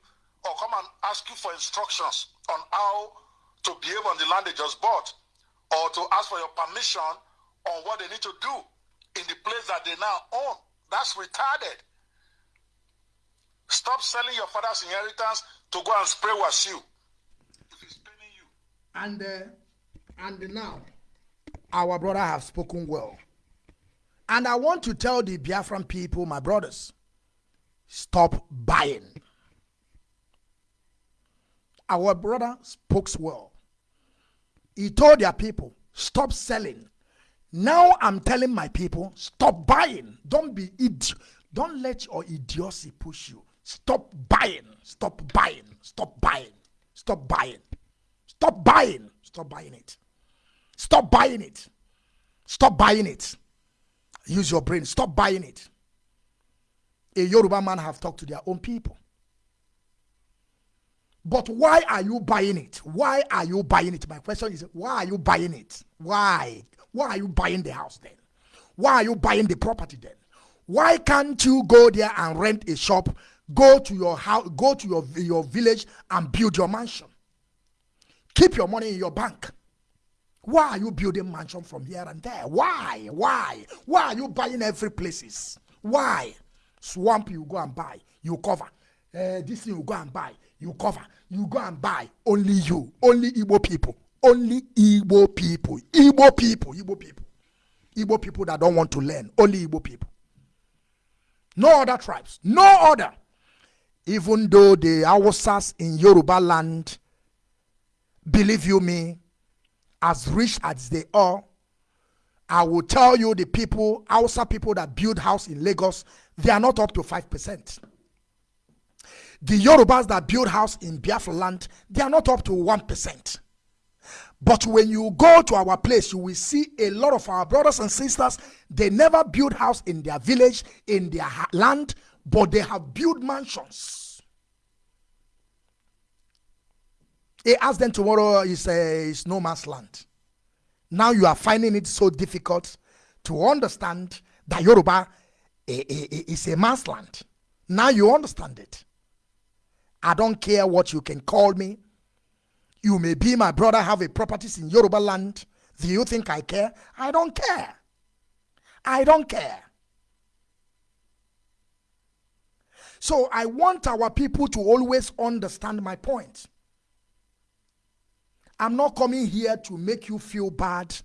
Speaker 5: or come and ask you for instructions on how to behave on the land they just bought or to ask for your permission on what they need to do in the place that they now own. That's retarded. Stop selling your father's inheritance to go and spray you. If you.
Speaker 1: And uh, and now our brother have spoken well. And I want to tell the Biafran people, my brothers, stop buying. Our brother spoke well. He told their people, stop selling. Now I'm telling my people, stop buying. Don't be idiot. Don't let your idiocy push you. Stop buying. Stop buying. Stop buying. Stop buying. Stop buying. Stop buying it. Stop buying it. Stop buying it. Use your brain. Stop buying it. A Yoruba man have talked to their own people. But why are you buying it? Why are you buying it? My question is, why are you buying it? Why? Why are you buying the house then? Why are you buying the property then? Why can't you go there and rent a shop, go to your house, go to your, your village and build your mansion? Keep your money in your bank. Why are you building mansion from here and there? Why? Why? Why are you buying every places? Why? Swamp you go and buy, you cover. Uh, this thing you go and buy, you cover. You go and buy. Only you. Only Igbo people. Only Igbo people. Igbo people. Igbo people. Igbo people that don't want to learn. Only Igbo people. No other tribes. No other. Even though the Hausas in Yoruba land, believe you me, as rich as they are, I will tell you the people, Hausa people that build house in Lagos, they are not up to 5%. The Yorubas that build house in Biafra land, they are not up to 1%. But when you go to our place, you will see a lot of our brothers and sisters, they never build house in their village, in their land, but they have built mansions He asked them tomorrow is uh, is no man's land. Now you are finding it so difficult to understand that Yoruba is a man's land. Now you understand it. I don't care what you can call me. You may be my brother, have a properties in Yoruba land. Do you think I care? I don't care. I don't care. So I want our people to always understand my point. I'm not coming here to make you feel bad,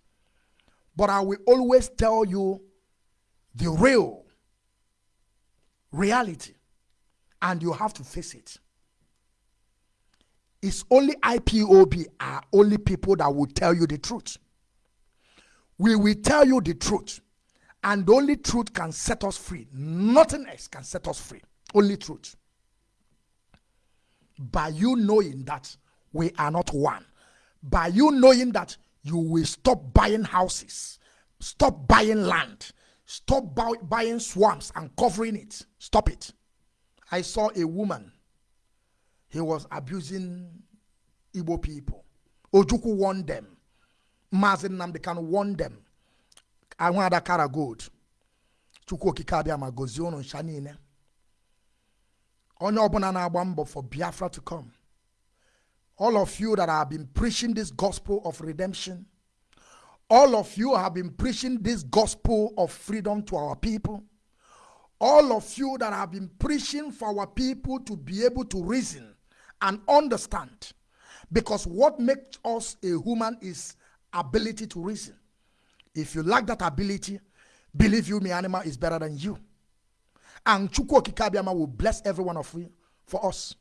Speaker 1: but I will always tell you the real reality, and you have to face it. It's only IPOB are only people that will tell you the truth. We will tell you the truth, and only truth can set us free. Nothing else can set us free. Only truth. By you knowing that we are not one, by you knowing that you will stop buying houses, stop buying land, stop buy- buying swamps and covering it. Stop it. I saw a woman, he was abusing Igbo people. Ojukwu warned them. Mazi Nnamdi Kanu warned them. Ahụ ada kara gold. Chukwu okike abịa ma gozie unu ncha niile. Onye ọbụla for Biafra to come. All of you that have been preaching this gospel of redemption, all of you have been preaching this gospel of freedom to our people. All of you that have been preaching for our people to be able to reason and understand. Because what makes us a human is ability to reason. If you lack that ability, believe you me, animal is better than you. And Chukwu Okike will bless every one of you for us.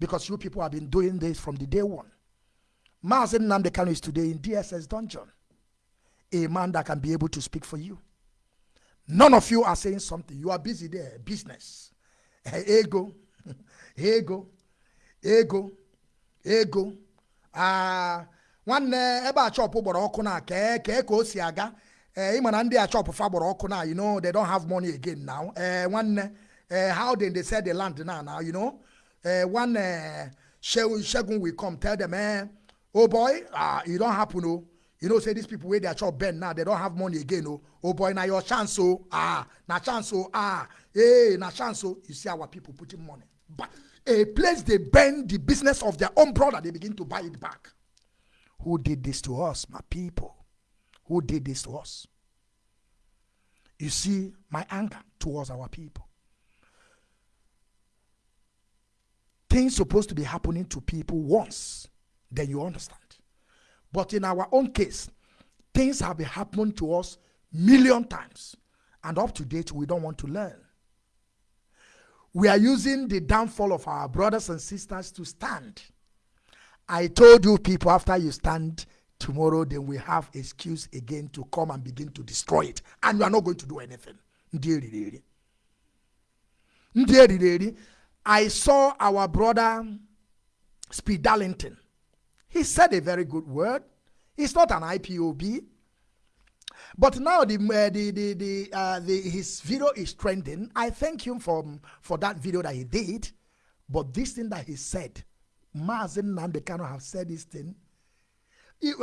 Speaker 1: Because you people have been doing this from the day one. Mazi Nnamdi Kanu is today in DSS dungeon. A man that can be able to speak for you. None of you are saying something. You are busy there. Business. Ego. Ego. Ego. Ego. Ah, nwanne ebe a chọpụ gbara ọkụ na kee kee ka o si aga ee ịma na ndị a chọpụ fa gbara na you know they don't have money again now ee nwanne ee how they sell the land now now you know uh, one uh, will come tell them, eh, oh boy, uh, it don't happen, oh. You know, say these people where they are chop bend now, they don't have money again, oh. Oh boy, now your chance, oh, ah, na chance, oh, ah, hey, na chance, oh. You see our people putting money. But a place they bend the business of their own brother, they begin to buy it back. Who did this to us, my people? Who did this to us? You see my anger towards our people. Things supposed to be happening to people once, then you understand. But in our own case, things have been happening to us million times. And up to date, we don't want to learn. We are using the downfall of our brothers and sisters to stand. I told you people, after you stand tomorrow, then we have excuse again to come and begin to destroy it. And you are not going to do anything. Eriri Ndị eriri I saw our brother Speed Darlington. He said a very good word. He's not an IPOB. But now the, uh, the, the, the, uh, the, his video is trending. I thank him for, for that video that he did. But this thing that he said, Mazi Nnamdi Kanu have said this thing.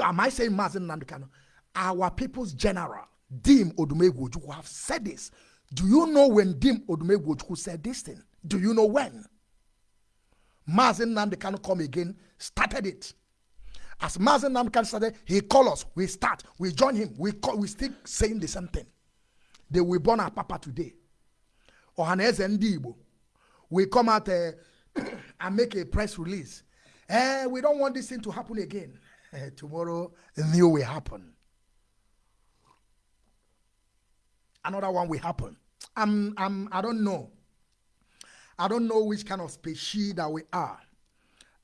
Speaker 1: Am I saying Mazi Nnamdi Kanu? Our people's general, Dim Odumegwu have said this. Do you know when Dim Odumegwu said this thing? Do you know when? Mazi Nnamdi Kanu come again, started it. As Mazi Nnamdi Kanu started, he called us. We start. We join him. We call, we still saying the same thing. They will born our papa today. Ohanaeze Ndigbo. We come out uh, and make a press release. Eh, we don't want this thing to happen again. Eh, tomorrow, new will happen. Another one will happen. I'm, I'm, I don't know. I don't know which kind of species that we are.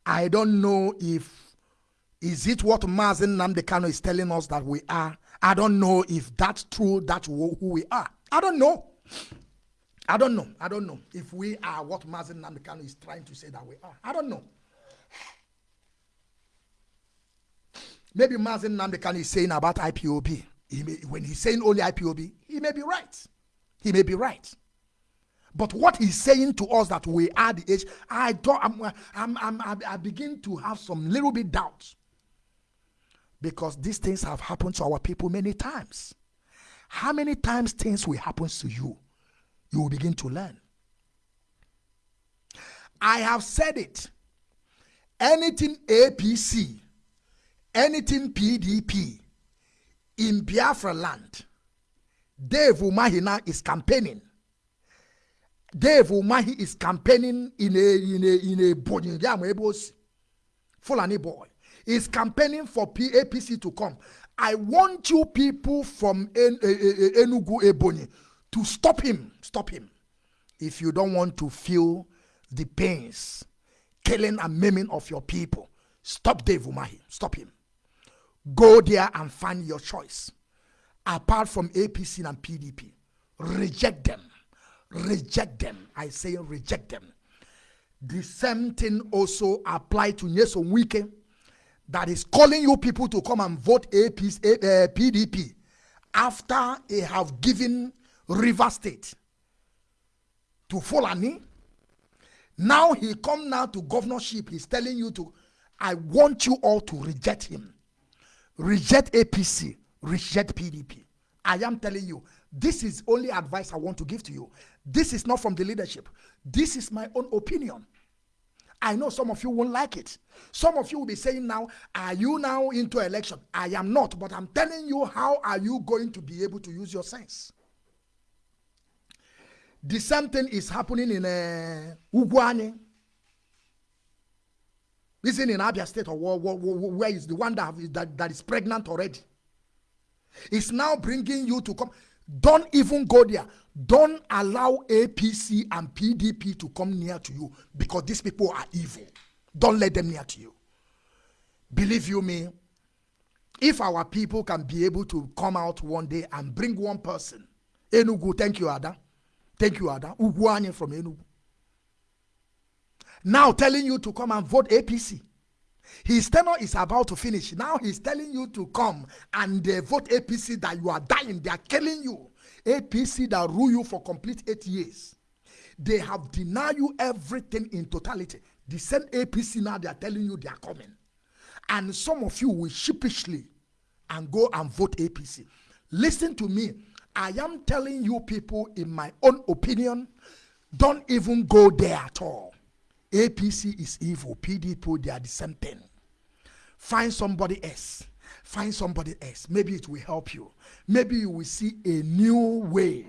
Speaker 1: I don't know if is it what Mazi Nnamdi Kanu is telling us that we are. I don't know if that's true. That's who we are. I don't know. I don't know. I don't know if we are what Mazi Nnamdi Kanu is trying to say that we are. I don't know. Maybe Mazi Nnamdi Kanu is saying about IPOB. He may, when he's saying only IPOB, he may be right. He may be right. But what he's saying to us that we are the age, I don't, I'm, I'm, I'm, I begin to have some little bit doubts. Because these things have happened to our people many times. How many times things will happen to you? You will begin to learn. I have said it. Anything APC, anything PDP in Biafra land, Dave Umahina is campaigning Dave Umahi is campaigning in a in a in a Bonyama Fulani boy. is campaigning for PAPC to come. I want you people from en- Enugu Ebonyi to stop him. Stop him. If you don't want to feel the pains, killing and maiming of your people, stop Dave Umahi. Stop him. Go there and find your choice. Apart from APC and PDP, reject them. Reject them. I say reject them. The same thing also apply to Nyesom Wike that is calling you people to come and vote APC, uh, PDP after they have given River State to Fulani. Now he come now to governorship. He's telling you to, I want you all to reject him. Reject APC, reject PDP. I am telling you, this is only advice I want to give to you. This is not from the leadership. This is my own opinion. I know some of you won't like it. Some of you will be saying now, are you now into election? I am not, but I'm telling you, how are you going to be able to use your sense? The same thing is happening in uh. Isn't in Abia State or where is the one that, that, that is pregnant already? It's now bringing you to come. Don't even go there. Don't allow APC and PDP to come near to you because these people are evil. Don't let them near to you. Believe you me, if our people can be able to come out one day and bring one person, Enugu, thank you, Ada. Thank you, Ada. Ugwuanyi from Enugu. Now telling you to come and vote APC. His tenure is about to finish. Now he's telling you to come and uh, vote APC that you are dying. They are killing you. APC that rule you for complete eight years. They have denied you everything in totality. The same APC now they are telling you they are coming. And some of you will sheepishly and go and vote APC. Listen to me. I am telling you people in my own opinion, don't even go there at all. APC is evil. PDP, they are the same thing. Find somebody else. Find somebody else. Maybe it will help you. Maybe you will see a new way.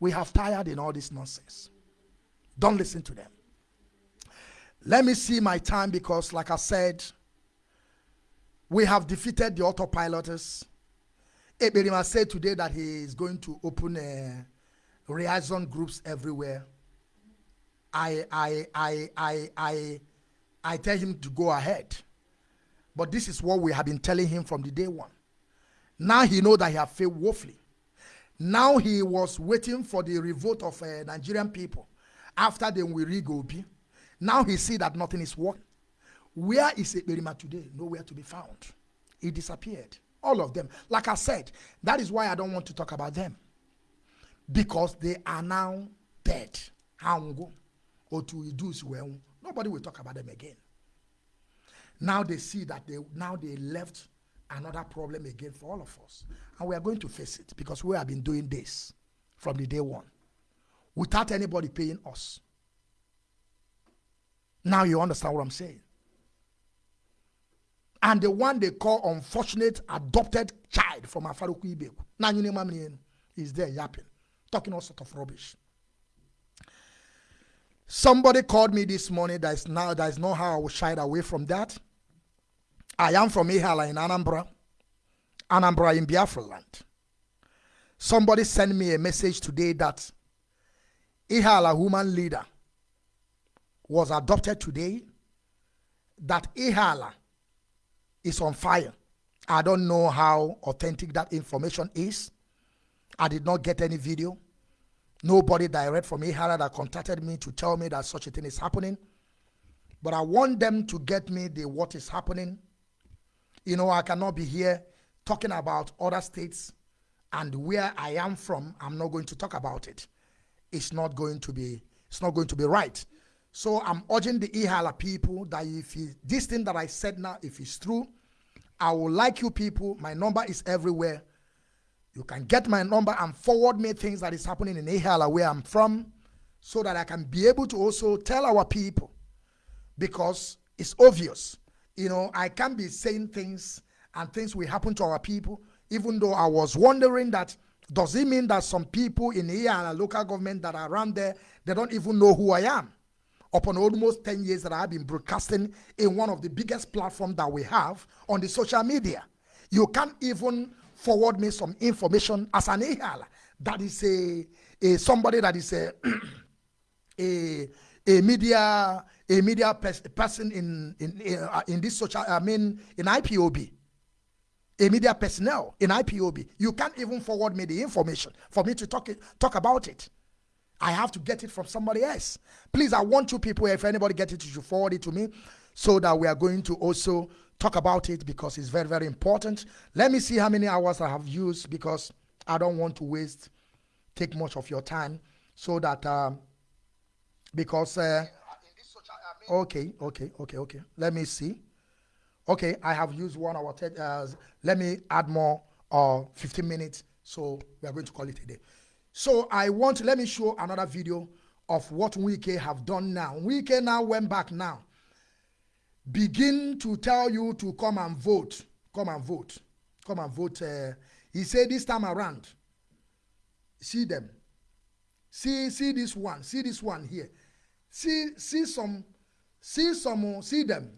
Speaker 1: We have tired in all this nonsense. Don't listen to them. Let me see my time because, like I said, we have defeated the autopiloters. Eberima said today that he is going to open uh, a liaison groups everywhere. I, I, I, I, I, I tell him to go ahead. But this is what we have been telling him from the day one. Now he know that he have failed woefully. Now he was waiting for the revolt of uh, Nigerian people after the Wiri Gobi. Now he see that nothing is working. Where is Ekperima today? Nowhere to be found. He disappeared. All of them. Like I said, that is why I don't want to talk about them. Because they are now dead. Hango. Or to reduce well. Nobody will talk about them again. Now they see that they now they left another problem again for all of us. And we are going to face it because we have been doing this from the day one without anybody paying us. Now you understand what I'm saying. And the one they call unfortunate adopted child from Afaraukwu Ibeku. Is there yapping, talking all sort of rubbish. Somebody called me this morning. That is now that is not how I will shy away from that. I am from Ihiala in Anambra, Anambra in Biafra land. Somebody sent me a message today that Ihiala woman leader was adopted today, that Ihiala is on fire. I don't know how authentic that information is. I did not get any video. Nobody direct from Ihiala that contacted me to tell me that such a thing is happening. But I want them to get me the what is happening you know, I cannot be here talking about other states and where I am from. I'm not going to talk about it. It's not going to be. It's not going to be right. So I'm urging the Ihiala people that if he, this thing that I said now, if it's true, I will like you people. My number is everywhere. You can get my number and forward me things that is happening in Ihiala where I'm from so that I can be able to also tell our people because it's obvious you know, I can't be saying things and things will happen to our people, even though I was wondering that does it mean that some people in here local government that are around there, they don't even know who I am? upon almost 10 years that I've been broadcasting in one of the biggest platforms that we have on the social media. You can't even forward me some information as an ehal that is a, a somebody that is a a a media a media pers- person in in in, uh, in this social I mean in IPOB a media personnel in IPOB you can't even forward me the information for me to talk it, talk about it. I have to get it from somebody else. Please I want you people if anybody get it you should forward it to me so that we are going to also talk about it because it's very very important. Let me see how many hours I have used because I don't want to waste take much of your time so that um, because uh, okay okay okay okay. Let me see. Okay i have used one hour uh, let me add more uh 15 minutes. So we are going to call it a day. So i want let me show another video of what wike have done now. Wike now went back now begin to tell you to come and vote come and vote come and vote uh, he said this time around see them see see this one see this one here see see some see some see them.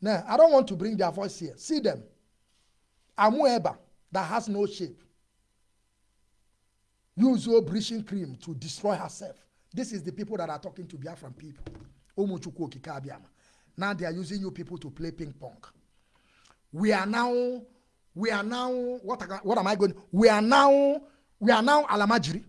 Speaker 1: Now i don't want to bring their voice here see them. Amueba that has no shape. Use your bleaching cream to destroy herself. This is the people that are talking to biafran people. Umuchukwu Okike Abiama. Now they are using you people to play ping pong we are now we are now what, I- what am i going we are now we are now alamajiri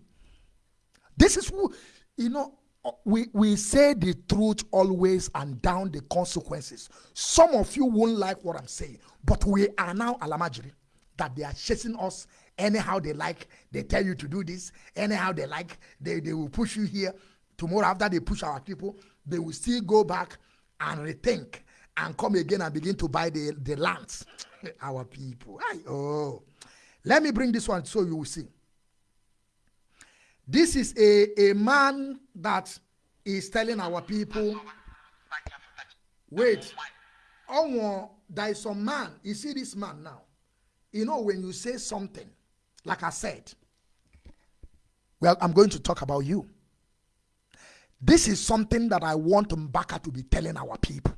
Speaker 1: this is who, you know, uh, we, we say the truth always and down the consequences. Some of you won't like what I'm saying, but we are now alamajiri that they are chasing us anyhow they like. They tell you to do this, anyhow they like. They, they will push you here. Tomorrow, after they push our people, they will still go back and rethink and come again and begin to buy the, the lands. our people. Aye, oh. Let me bring this one so you will see. This is a, a man that is telling our people, wait, oh, there is some man, you see this man now. You know, when you say something, like I said, well, I'm going to talk about you. This is something that I want Mbaka to be telling our people.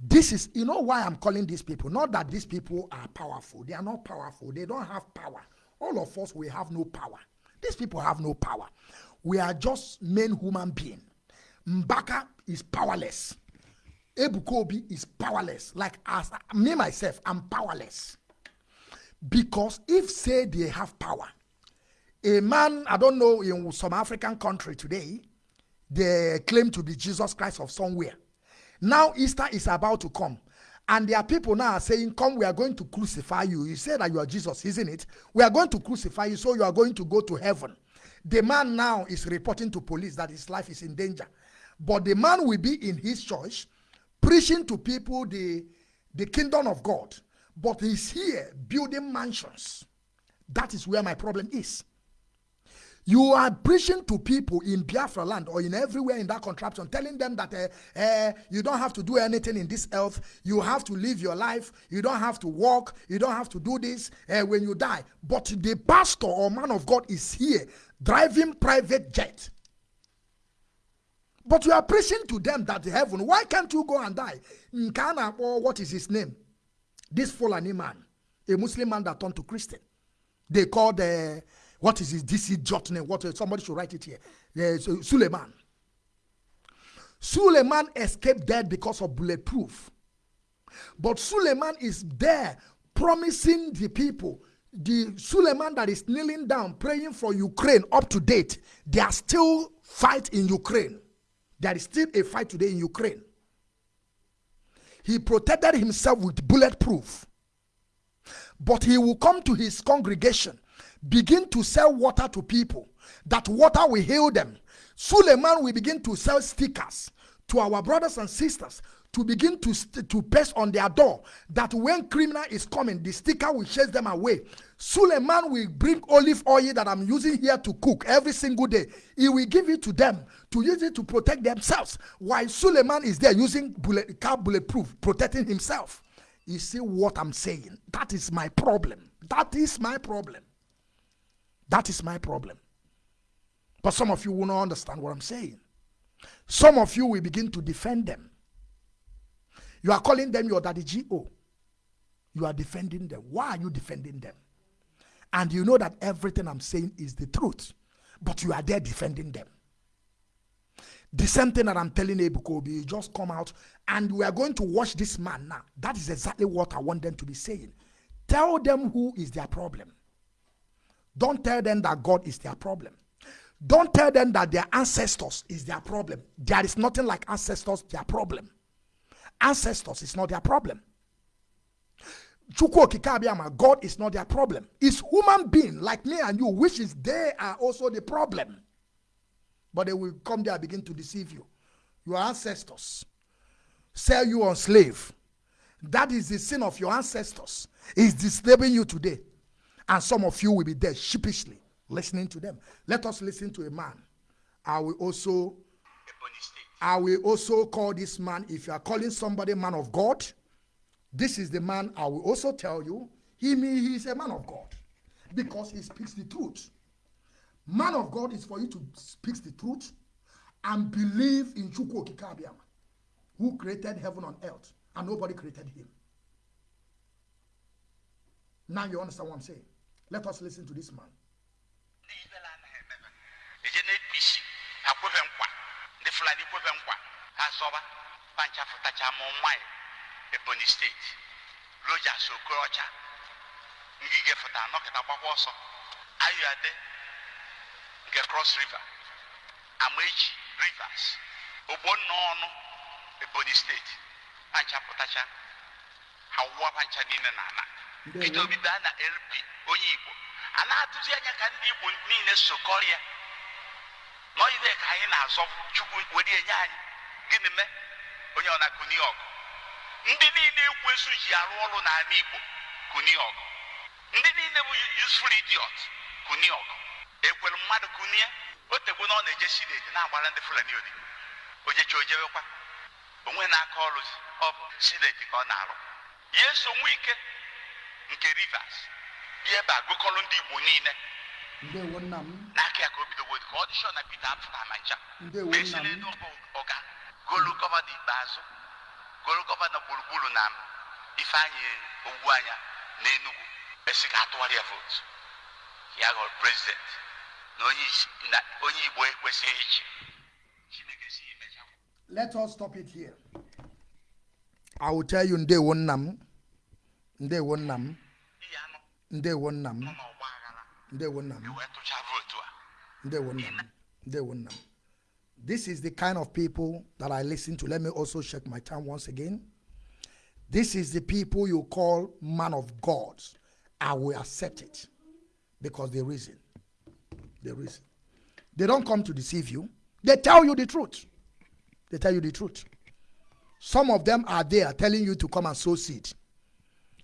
Speaker 1: This is, you know why I'm calling these people? Not that these people are powerful. They are not powerful. They don't have power. All of us, we have no power. These people have no power. We are just men human being. Mbaka is powerless. Ebukobi is powerless. Like as me myself, I'm powerless. Because if say they have power, a man, I don't know, in some African country today, they claim to be Jesus Christ of somewhere. Now Easter is about to come. And there are people now saying, Come, we are going to crucify you. You say that you are Jesus, isn't it? We are going to crucify you, so you are going to go to heaven. The man now is reporting to police that his life is in danger. But the man will be in his church preaching to people the, the kingdom of God. But he's here building mansions. That is where my problem is. You are preaching to people in Biafra land or in everywhere in that contraption, telling them that uh, uh, you don't have to do anything in this earth. You have to live your life. You don't have to walk. You don't have to do this uh, when you die. But the pastor or man of God is here driving private jet. But you are preaching to them that heaven, why can't you go and die? Nkana, or what is his name? This Fulani man, a Muslim man that turned to Christian. They called, uh, what is his DC jot name? What, uh, somebody should write it here. Uh, Su- Suleiman. Suleiman escaped death because of bulletproof. But Suleiman is there promising the people, the Suleiman that is kneeling down praying for Ukraine up to date, they are still fight in Ukraine. There is still a fight today in Ukraine. He protected himself with bulletproof. But he will come to his congregation, begin to sell water to people. That water will heal them. Suleiman will begin to sell stickers to our brothers and sisters to begin to, to paste on their door that when criminal is coming, the sticker will chase them away. Suleiman will bring olive oil that I'm using here to cook every single day. He will give it to them to use it to protect themselves. While Suleiman is there using bullet, car bulletproof, protecting himself. You see what I'm saying? That is my problem. That is my problem. That is my problem. But some of you will not understand what I'm saying. Some of you will begin to defend them. You are calling them your daddy GO. You are defending them. Why are you defending them? And you know that everything I'm saying is the truth, but you are there defending them. The same thing that I'm telling Ebuka Obi, just come out and we are going to watch this man now. That is exactly what I want them to be saying. Tell them who is their problem. Don't tell them that God is their problem. Don't tell them that their ancestors is their problem. There is nothing like ancestors their problem. Ancestors is not their problem. God is not their problem. It's human being like me and you, which is they are also the problem. But they will come there and begin to deceive you. Your ancestors sell you on slave. That is the sin of your ancestors. Is enslaving you today. And some of you will be there sheepishly listening to them. Let us listen to a man. I will also I will also call this man, if you are calling somebody man of God, this is the man I will also tell you, he, he is a man of God because he speaks the truth. Man of God is for you to speak the truth and believe in Chukwu who created heaven on earth, and nobody created him. Now you understand what I'm saying. Let us listen to this man.
Speaker 6: ebonyi steeti rojas okorocha ngige fụta nọkịta gbakwa ọsọ ayọade nke cross river amaechi rivers ogbonna ọnụ ebonyi steeti pancha pụtacha ha wụwa pancha niile na ala
Speaker 1: Ndewo.
Speaker 6: peter obi baa na lp onye igbo. A na-atụzi anya ka ndị igbo niile sokọrịa. Nọgide ka anyị na-azọ chukwu were enye anyị. Gịnị mee? Onye ọ na-akụni ọgụ. Ndị niile ekwesu ji arụ ọrụ n'ala igbo kụni ọgụ. Ndị niile bụ useful idiot kụni ọgụ. Ekwelu mmadụ kụnie o tegbo na ọ na-eje sineti na-agbara ndị fulani odibo ojecha ojebekwa onwe na-aka ọrụ ọ bụ sineti ka ọ na-arụ. Ya eso nwe ike nke rivers. Bịa ebe a gụkọrọ ndị igbo niile
Speaker 1: Ndewo nna m.
Speaker 6: n'aka ya ka o bidogo ka ọ dị shọ na Peter apụta ma ncha
Speaker 1: Ndewo nna m.
Speaker 6: ọga golu gọvanọ ikpeazụ golu gọvanọ gburugburu na ifeanyị ogwu anya n'Enugu esi ka atụgharị ya vootu ya ghọrọ prezidenti na onye na Igbo ekwesịghị ịchị Chineke si emecha
Speaker 1: Let us stop it here. I will tell you ndewo nna m. Ndewo nna m. Ndewo nna m. Ndewo nna m. Ndewo nna m. Ndewo nna m. This is the kind of people that I listen to. Let me also check my time once again. This is the people you call man of God. I will accept it because the reason, the reason, they don't come to deceive you. They tell you the truth. They tell you the truth. Some of them are there telling you to come and sow seed.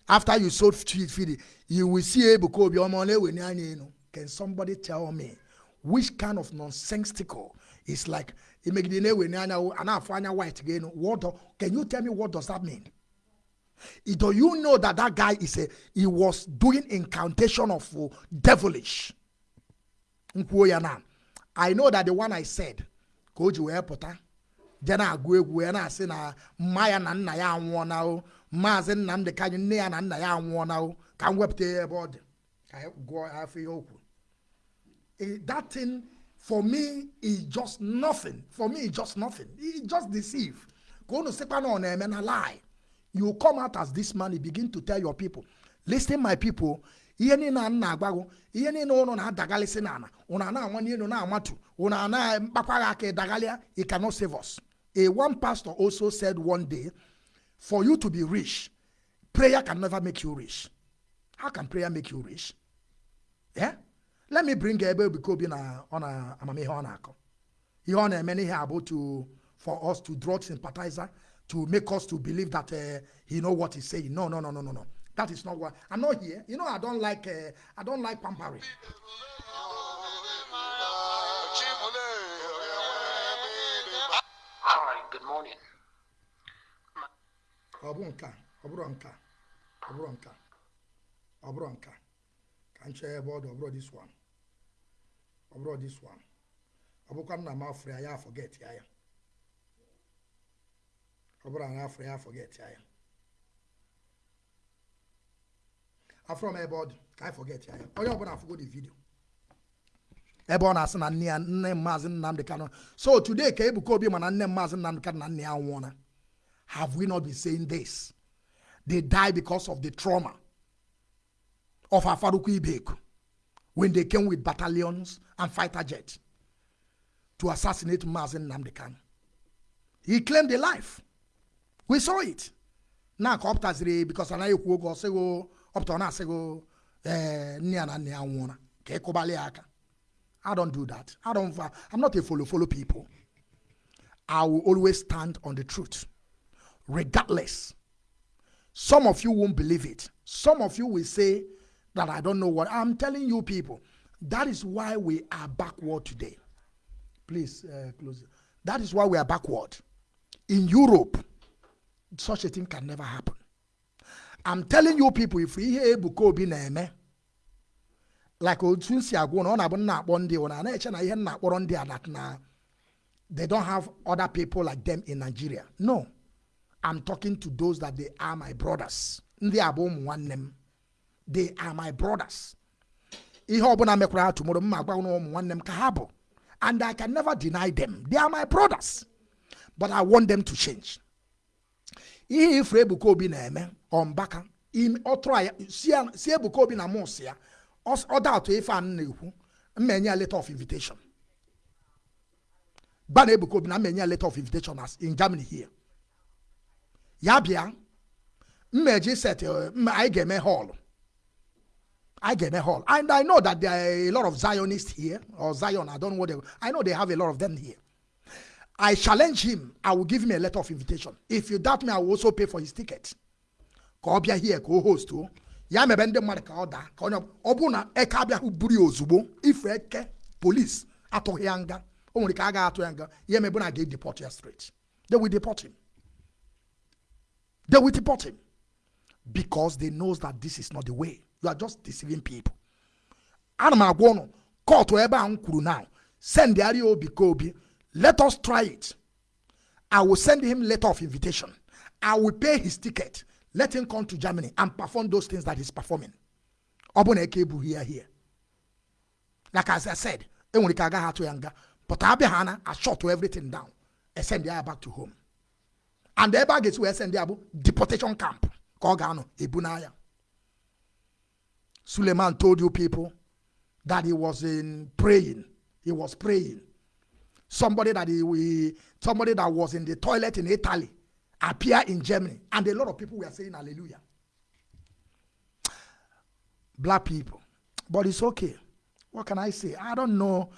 Speaker 1: After you sowed seed, feed, you will see are in, you know. Can somebody tell me which kind of nonsensical is like white again? What can you tell me what does that mean? Do you know that that guy is a he was doing incantation of uh, devilish? ya na i know that the one i said ka o ji wee pụta je na-agụ egwu wee na-asị na mma ya na nna ya anwụọna o maazị nnamdị kanyị nne ya na nna ya anwụọna o ka m wepụta ya ebe ọ dị ka that thing for me is just nothing. For me it's just nothing. It just deceive. Ka unu sịkwa na ọ na-eme na lie. You come out as this man you begin to tell your people listen my people ihe niile a na-agwago ihe niile ụnụ na-adagalịsị n'ala ụnụ a na-anwa n'elu na-amatu ụnụ a na-mkpakwaghị aka ịdagalịa it cannot save us. A one pastor also said one day for you to be rich prayer can never make you rich how can prayer make you rich? Yeah? let me bring ebe Ebuka Obi na ọ na amamihe ọ na-akọ. Ihe ọ na-eme n'ihe a bụ to for us to draw sympathizer to make us to believe that uh, he know what he's saying no no no no no no. That is not what i'm not here. You know i don't like uh, i don't like pampering.
Speaker 7: Hi, good morning.
Speaker 1: ọ bụ nke a ọ bụrụ nke a ọ bụrụ nke a ọ bụrụ nke a ka m chee ebe ọ dị ọ bụrụ this one. Ọ bụrụ this one. Ọ bụkwa nna m afọ ya ya forget ya ya. Ọ bụrụ na ya forget ya ya. Afọ m ebe ọ ka anyị forget ya ya. Onye ọbụla afụgo the video. Ebe ọ na-asị na nne ya nne maazị nnamdị kanụ so today ka ebuka obi mana nne maazị nnamdị kanụ na nne ya nwụọna have we not been saying this? They die because of the trauma of afaraukwu ibeku when they came with battalions and fighter jets to assassinate maazị Nnamdi Kanu. he claimed a life we saw it ka because anaghị ekwu oge ọsịgo ọ pụtara ọ na-asịgo ee nne ya na nne ya nwụọra ka ịkụbalị ya aka I don't do that. I don't. I'm not a follow follow people. I will always stand on the truth, regardless. Some of you won't believe it. Some of you will say that I don't know what I'm telling you, people. That is why we are backward today. Please uh, close. That is why we are backward. In Europe, such a thing can never happen. I'm telling you, people, if we hear Ebuka Obi na-eme, like otu si agwụ na ọ na-abụ nna akpọ ndị na-eche a that na they don't have other people like them in Nigeria. No. I'm talking to those that they are my brothers. Ndị a bụ ụmụ. They are my brothers. Ihe ọbụla mekwara ha tomorrow mma agwa ụmụ nwanne m ka ha bụ. And I can never deny them. They are my brothers. But I want them to change. Ihe ifuru Ebuka Obi na-eme ọmbaka si Ebuka Obi na mụsị ya ọ ọ da atụ ife a m na-ekwu mmenye ya letter of invitation gba na Ebuka Obi na mmenye ya letter of invitation as in Germany here ya bịa mmeji set eh, anyị ga-eme hall I get a hall. And I know that there are a lot of Zionists here, or Zion, I don't know what they I know they have a lot of them here. I challenge him. I will give him a letter of invitation. If you doubt me, I will also pay for his ticket. Ka here ka o. Ya mebe ndị mmadụ ka ọ daa ka onye ọ- bụrụ na eke abịahụ buru ya ozugbo ife eke polis atụghị ya nga o nwere ka ya straight. They will deport him. They will deport him because they knows that this is not the way. You are just deceiving people. ana m agwa ụnụ ebe a kwuru now send ya obi ka obi let us try it. I will send him letter of invitation. I will pay his ticket. Let him come to germany and perform those things that he's performing. Ọ bụ na eke ebughị ya here. Like as i said enwere ike agaghị atụ ya nga but abịa ha na ashot everything down. And send ya back to home. And ebe a ga-esi wee send ya bụ deportation camp Suleiman told you people that he was in praying. He was praying. Somebody that he, somebody that was in the toilet in Italy appear in Germany, and a lot of people were saying Hallelujah. Black people, but it's okay. What can I say? I don't know.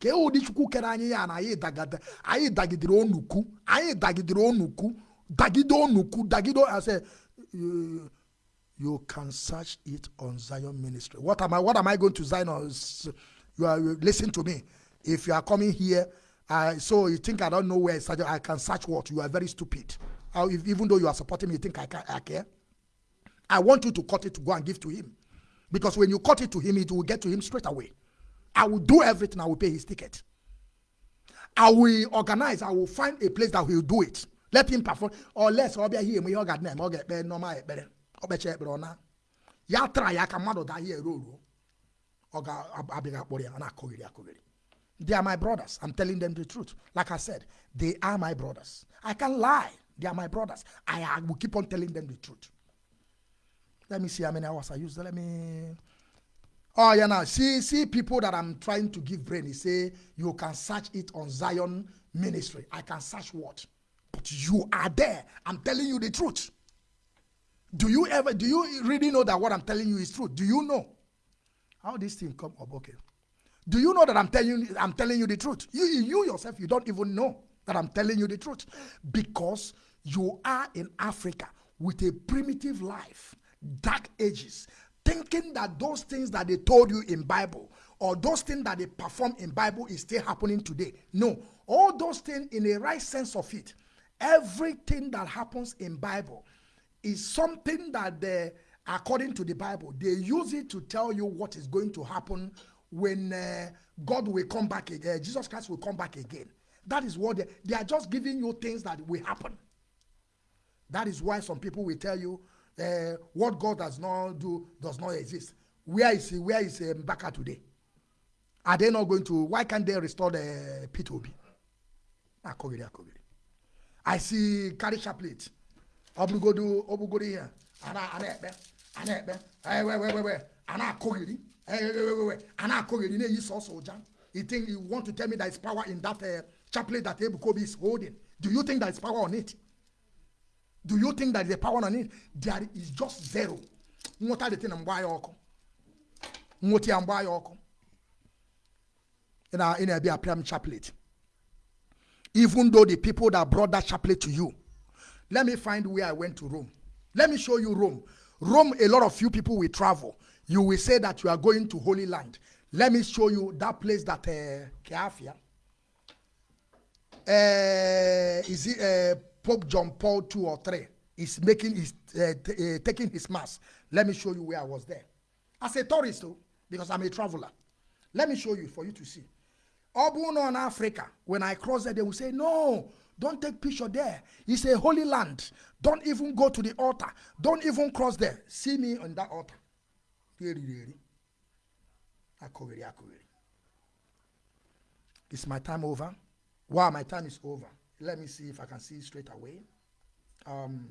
Speaker 1: Ka ụdị chukwu kere anyị ya na anyị dagidere onukwu anyị dagidere onukwu dagide onukwu dagide I say you, can search it on Zion Ministry. What am I what am I going to Zion You are you listen to me. If you are coming here, uh, so you think I don't know where it's I can search what? You are very stupid. Uh, if, even though you are supporting me, you think I, ca- I care? I want you to cut it to go and give to him. Because when you cut it to him, it will get to him straight away. I will do everything. I will pay his ticket. I will organize. I will find a place that will do it. Let him perform. Or less, ọ bịa here, ọ ga na ọ ga-ekpe normal. Ọ kpecha ekpere ọ na. Ya daa ya eruo ruo. Ọ ga-abịaghị akpọrọ ya, ọ na-akụghịrị. They are my brothers. I'm telling them the truth. Like I said, they are my brothers. I can't lie. They are my brothers. I, I will keep on telling them the truth. Let me see how many hours I used. Let me. Oh, yeah, now see, see people that I'm trying to give brain. He say you can search it on Zion Ministry. I can search what? But you are there. I'm telling you the truth. Do you ever, do you really know that what I'm telling you is true? Do you know how this thing come up? Okay. Do you know that I'm telling you, I'm telling you the truth? You, you yourself, you don't even know that I'm telling you the truth because you are in Africa with a primitive life, dark ages, thinking that those things that they told you in Bible or those things that they perform in Bible is still happening today. No, all those things in a right sense of it, everything that happens in Bible is something that they, according to the Bible, they use it to tell you what is going to happen when uh, God will come back again, Jesus Christ will come back again. That is what they, they are just giving you things that will happen. That is why some people will tell you uh, what God does not do does not exist. Where is he? Where is uh, Mbaka today? Are they not going to? Why can't they restore the P2B? Akogiri, akogiri. I see carry chaplet. Obugodu, obugodu here. Ana, ana ekpe, ana ekpe. Hey, wait, wait, wait, wait. Ana akogiri. Hey, wait, wait, wait, wait. Ana akogiri. Ne yi so soldier. You think you want to tell me there is power in that uh, chaplet that Ebukobi is holding? Do you think there is power on it? Do you think that is power on it? There is just zero. Nwota the thing mgba ya ọkụ. Nwota ya mgba ya ọkụ. Ị na ị na-ebi apịam chaplet. even though the people that brought that chaplet to you let me find where i went to rome let me show you rome rome a lot of few people will travel you will say that you are going to holy land let me show you that place that uh, Keafia, uh, is it uh, pope john paul 2 or 3 is making his uh, uh, taking his mass let me show you where i was there. As a tourist though because i'm a traveler let me show you for you to see. Na ọ africa when i cross there they will say no don't take picture there. It's a holy land. Don't even go to the altar. Don't even cross there. See me on that altar. Is my time over. Wow my time is over let me see if i can see straight away. Um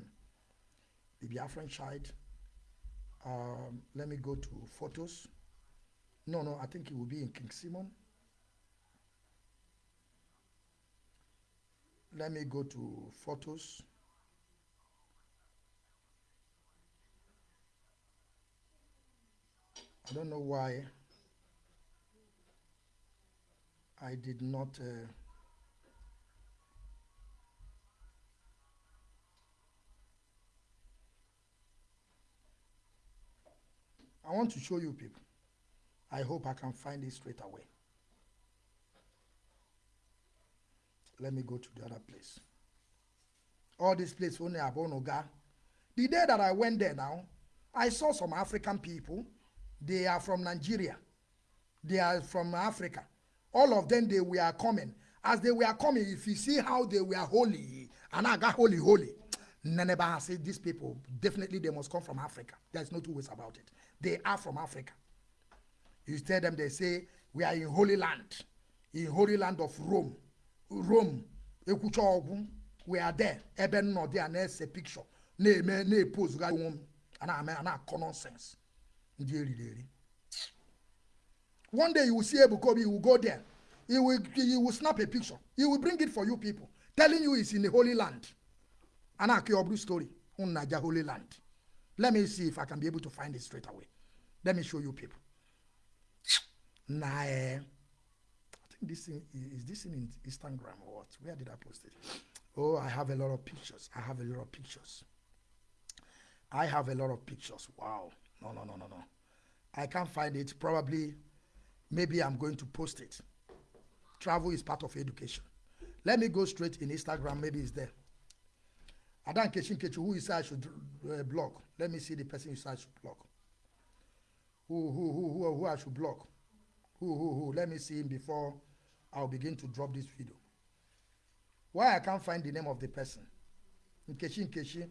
Speaker 1: the biafran child um let me go to photos. No no i think it will be in king simon. Let me go to photos. I don't know why I did not uh, I want to show you people I hope I can find it straight away let me go to the other place. All this place only Abonoga. The day that I went there now, I saw some African people. They are from Nigeria. They are from Africa. All of them, they were coming. As they were coming, if you see how they were holy, and I got holy, holy. Neneba said, these people, definitely they must come from Africa. There's no two ways about it. They are from Africa. You tell them, they say, we are in Holy Land, in Holy Land of Rome. rome we are there. Ebe nnọdụ a na-ese picture na-eme na-epozugharị onwe m a na-ame a na-akọ nonsense ndị eriri eri. One day you will see ebukobi you will go there. He will he will snap a picture. He will bring it for you people. Telling you he's in the holy land. A na-akọ ya ọ bụrụ story. Unu na-aja holy land let me see if i can be able to find it straight away let me show you people na eh, I think this thing is this in Instagram or what? Where did I post it? Oh, I have a lot of pictures. I have a lot of pictures. I have a lot of pictures. Wow. No, no, no, no, no. I can't find it. Probably, maybe I'm going to post it. Travel is part of education. Let me go straight in Instagram. Maybe it's there. Adan Keshin Kechu, who say I should uh, block? Let me see the person I should block. Who, who, who, who, who I should block? Who, who, who? Let me see him before I'll begin to drop this video. Why I can't find the name of the person? Nkechi Nkechi.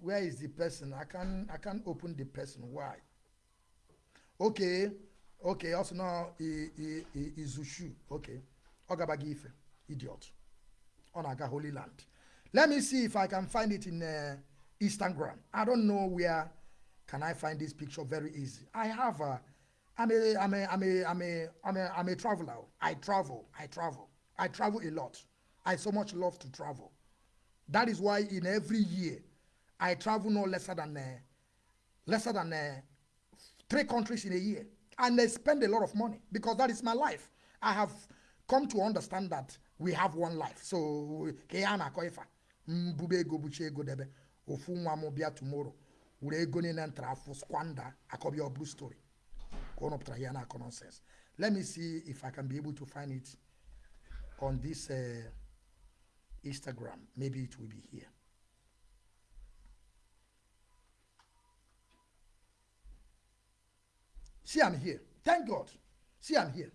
Speaker 1: Where is the person? I can't I can't open the person. Why? Okay. Okay. Also now I, Izushu. Okay. Ogabagi Ife. Idiot. Aga Holy Land. Let me see if I can find it in uh, Instagram. I don't know where can I find this picture very easy. I have a I'm a I'm a I'm a I'm a I'm a I'm a traveler. I travel. I travel. I travel a lot. I so much love to travel. That is why in every year I travel no lesser than uh, lesser than uh, three countries in a year, and I spend a lot of money because that is my life. I have come to understand that we have one life. So ke ya na-akọ ife a, mbube ego buche ego debe ofu nwa m bịa tomorrow were ego niile ntara afụ squander akọbịa bụrụ story ka ọ nọpụtara ya na-akọ nonsense let me see if i can be able to find it on this uh, instagram maybe it will be here See, I'm here. Thank God. See, I'm here.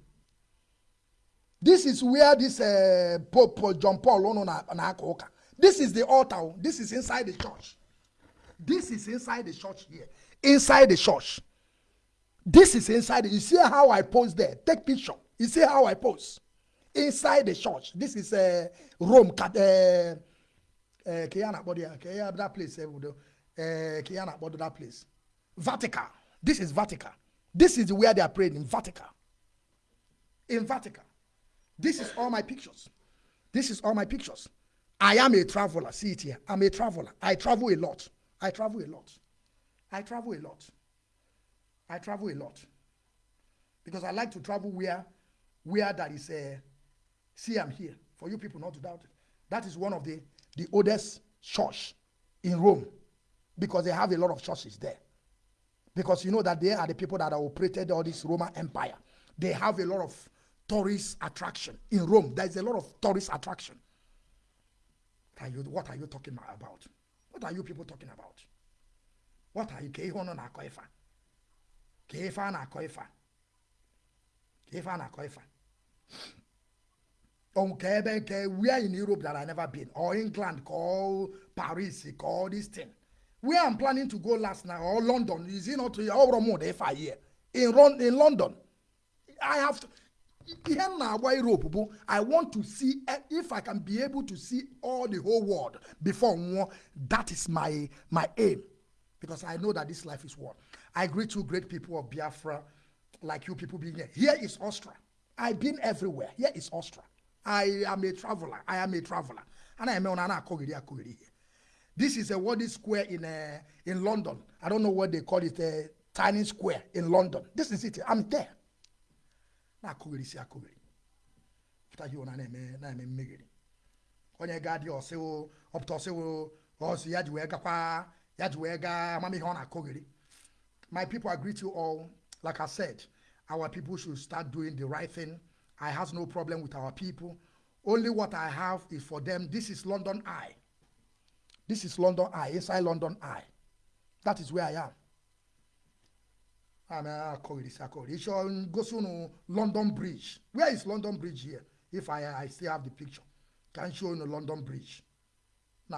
Speaker 1: This is where this uh, Pope John Paul ono na na aka ụka. This is the altar. This is inside the church. This is inside the church here. Inside the church. This is inside. You see how I pose there? Take picture. You see how I pose? Inside the church. This is uh, Rome. Uh, uh, Kiana body. Kiana that place. Uh, Kiana body that place. Vatican. This is Vatican. This is where they are praying in Vatican. In Vatican. This is all my pictures. This is all my pictures. I am a traveler. See it here. I'm a traveler. I travel a lot. I travel a lot. I travel a lot. I travel a lot. Because I like to travel where where that is a see I'm here. For you people not to doubt it. That is one of the the oldest church in Rome. Because they have a lot of churches there. Because you know that they are the people that operated all this Roman Empire. They have a lot of tourist attraction in Rome. There is a lot of tourist attraction. Are you, what are you talking about? What are you people talking about? What are you? Ka ihe ọnụ na-akọ ife a? Ka ife a na-akọ ife a? Ka ife a na-akọ ife a? Nke ebe nke where in Europe that I never been or England call Paris call this thing. Where I'm planning to go last night or London is it not all Romo if I here in in London. I have to ihe m na-agba Europe bụ I want to see eh, if I can be able to see all the whole world before nwụọ that is my my aim because I know that this life is one. I greet you great people of Biafra like you people being here. Here is Austria. I've been everywhere. Here is Austria. I am a traveler. I am a traveler. And I am on akogiri akogiri here. This is a World Square in uh, in London. I don't know what they call it, a tiny square in London. This is it. I'm there. Na-akụghịrị isi akụghịrị pụta ihe ụna na-eme na-eme mmegheri onye ga dị ọsịwụ ọpụta ọsịwụ ọsị ya ji wee gakwa ya ji wee gaa amamihe ọ na-akụghịrị my people I greet you all. Like I said our people should start doing the right thing. I has no problem with our people. Only what I have is for them. This is London Eye. This is London Eye inside London Eye. That is where I am I'm akọghịrị isi akọghịrị ịchọ gosi unu London Bridge where is London Bridge here if I I still have the picture can show unu London Bridge be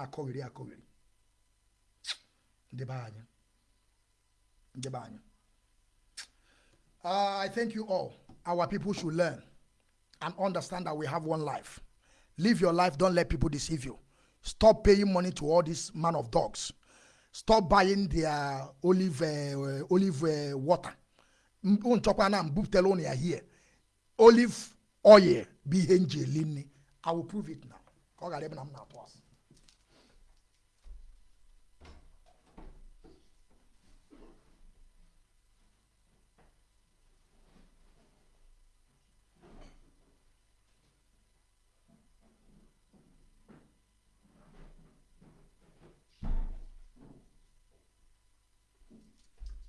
Speaker 1: anyị ndị be anyị Uh, I thank you all. Our people should learn and understand that we have one life. Live your life. Don't let people deceive you. Stop paying money to all these man of dogs. Stop buying their olive uh, olive uh, water. M- nchọkwa na mbupụtara unu ya here. Olive oil bụ ihe nji eli nri. I will prove it now. Ka ọ ghara ebe na m na-atụ asị.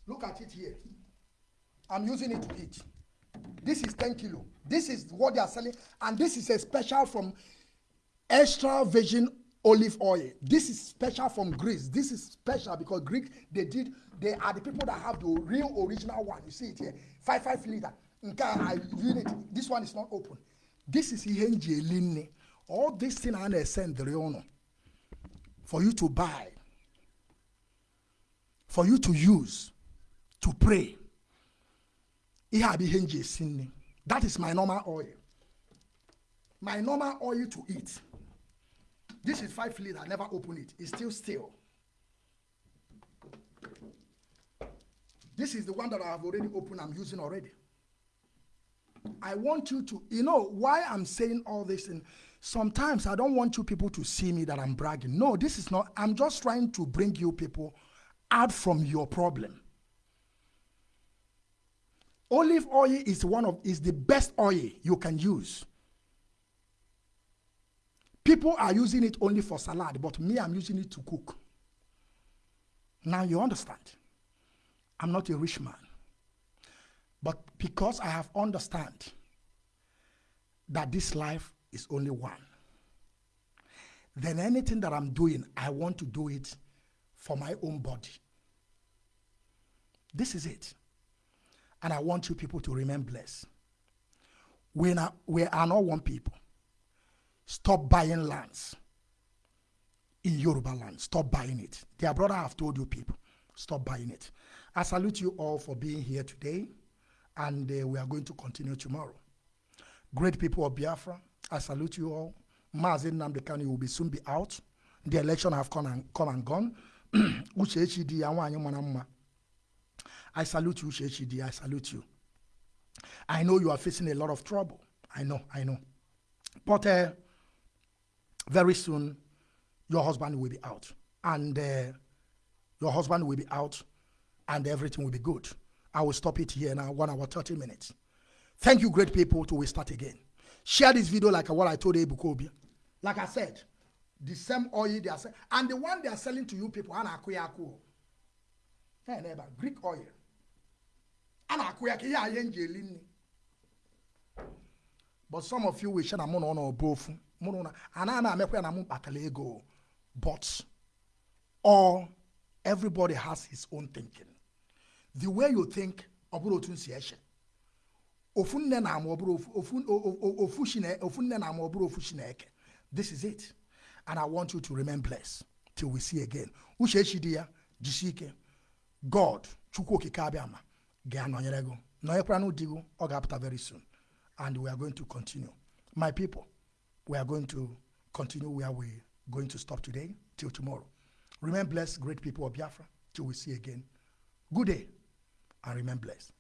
Speaker 1: Look at it here. I'm using it to eat. This is 10 kilo. This is what they are selling. And this is a special from extra virgin olive oil. This is special from Greece. This is special because Greek, they did, they are the people that have the real original one. You see it here. Five, five liter. Nke a, I unit. This one is not open. This is ihe nji eli nne. All this thing I na-send unu for you to buy, for you to use, to pray. That is my normal oil. My normal oil to eat. This is five liter. I never open it. It's still still. This is the one that I have already opened. I'm using already. I want you to, you know, why I'm saying all this. And sometimes I don't want you people to see me that I'm bragging. No, this is not. I'm just trying to bring you people out from your problem. Olive oil is one of is the best oil you can use. People are using it only for salad, but me, I'm using it to cook. Now you understand. I'm not a rich man. But because I have understand that this life is only one, then anything that I'm doing, I want to do it for my own body. This is it. And I want you people to remain blessed. We, not, we are not one people. Stop buying lands in Yoruba land. Stop buying it. Dear brother, I have told you people, stop buying it. I salute you all for being here today, and uh, we are going to continue tomorrow. Great people of Biafra, I salute you all. Mazi Nnamdi Kanu will be soon be out. The election have come and, come and gone. I salute you, Uche Echidi. I salute you. I know you are facing a lot of trouble. I know, I know. But uh, very soon, your husband will be out. And uh, your husband will be out, and everything will be good. I will stop it here now, one hour, 30 minutes. Thank you, great people, to we start again. Share this video like what I told Ebuka Obi. Like I said, the same oil they are selling, and the one they are selling to you people, ana akuyako. Hey, neighbor, Greek oil. Ana akuyako, ya yenjelini. But some of you wish na mo no no both. Mo no na ana na mekwa na mo batala ego. But or everybody has his own thinking. The way you think, ọbụrụ otu nsi eche. Ofu nne na ama ọbụrụ ofu ofu o- o- ofu shine ofu nne na ama ọbụrụ ofu Chineke. This is it. And I want you to remain blessed till we see again. Uche echi dị ya, jisie ike. God, Chukwu okike abịa ma, ga-anọnyere gị. Nọnyekwara n'ụdị gị, very soon. And we are going to continue. My people, we are going to continue where we're going to stop today till tomorrow. Remain blessed, great people of Biafra, till we see again. Good day, and remain blessed.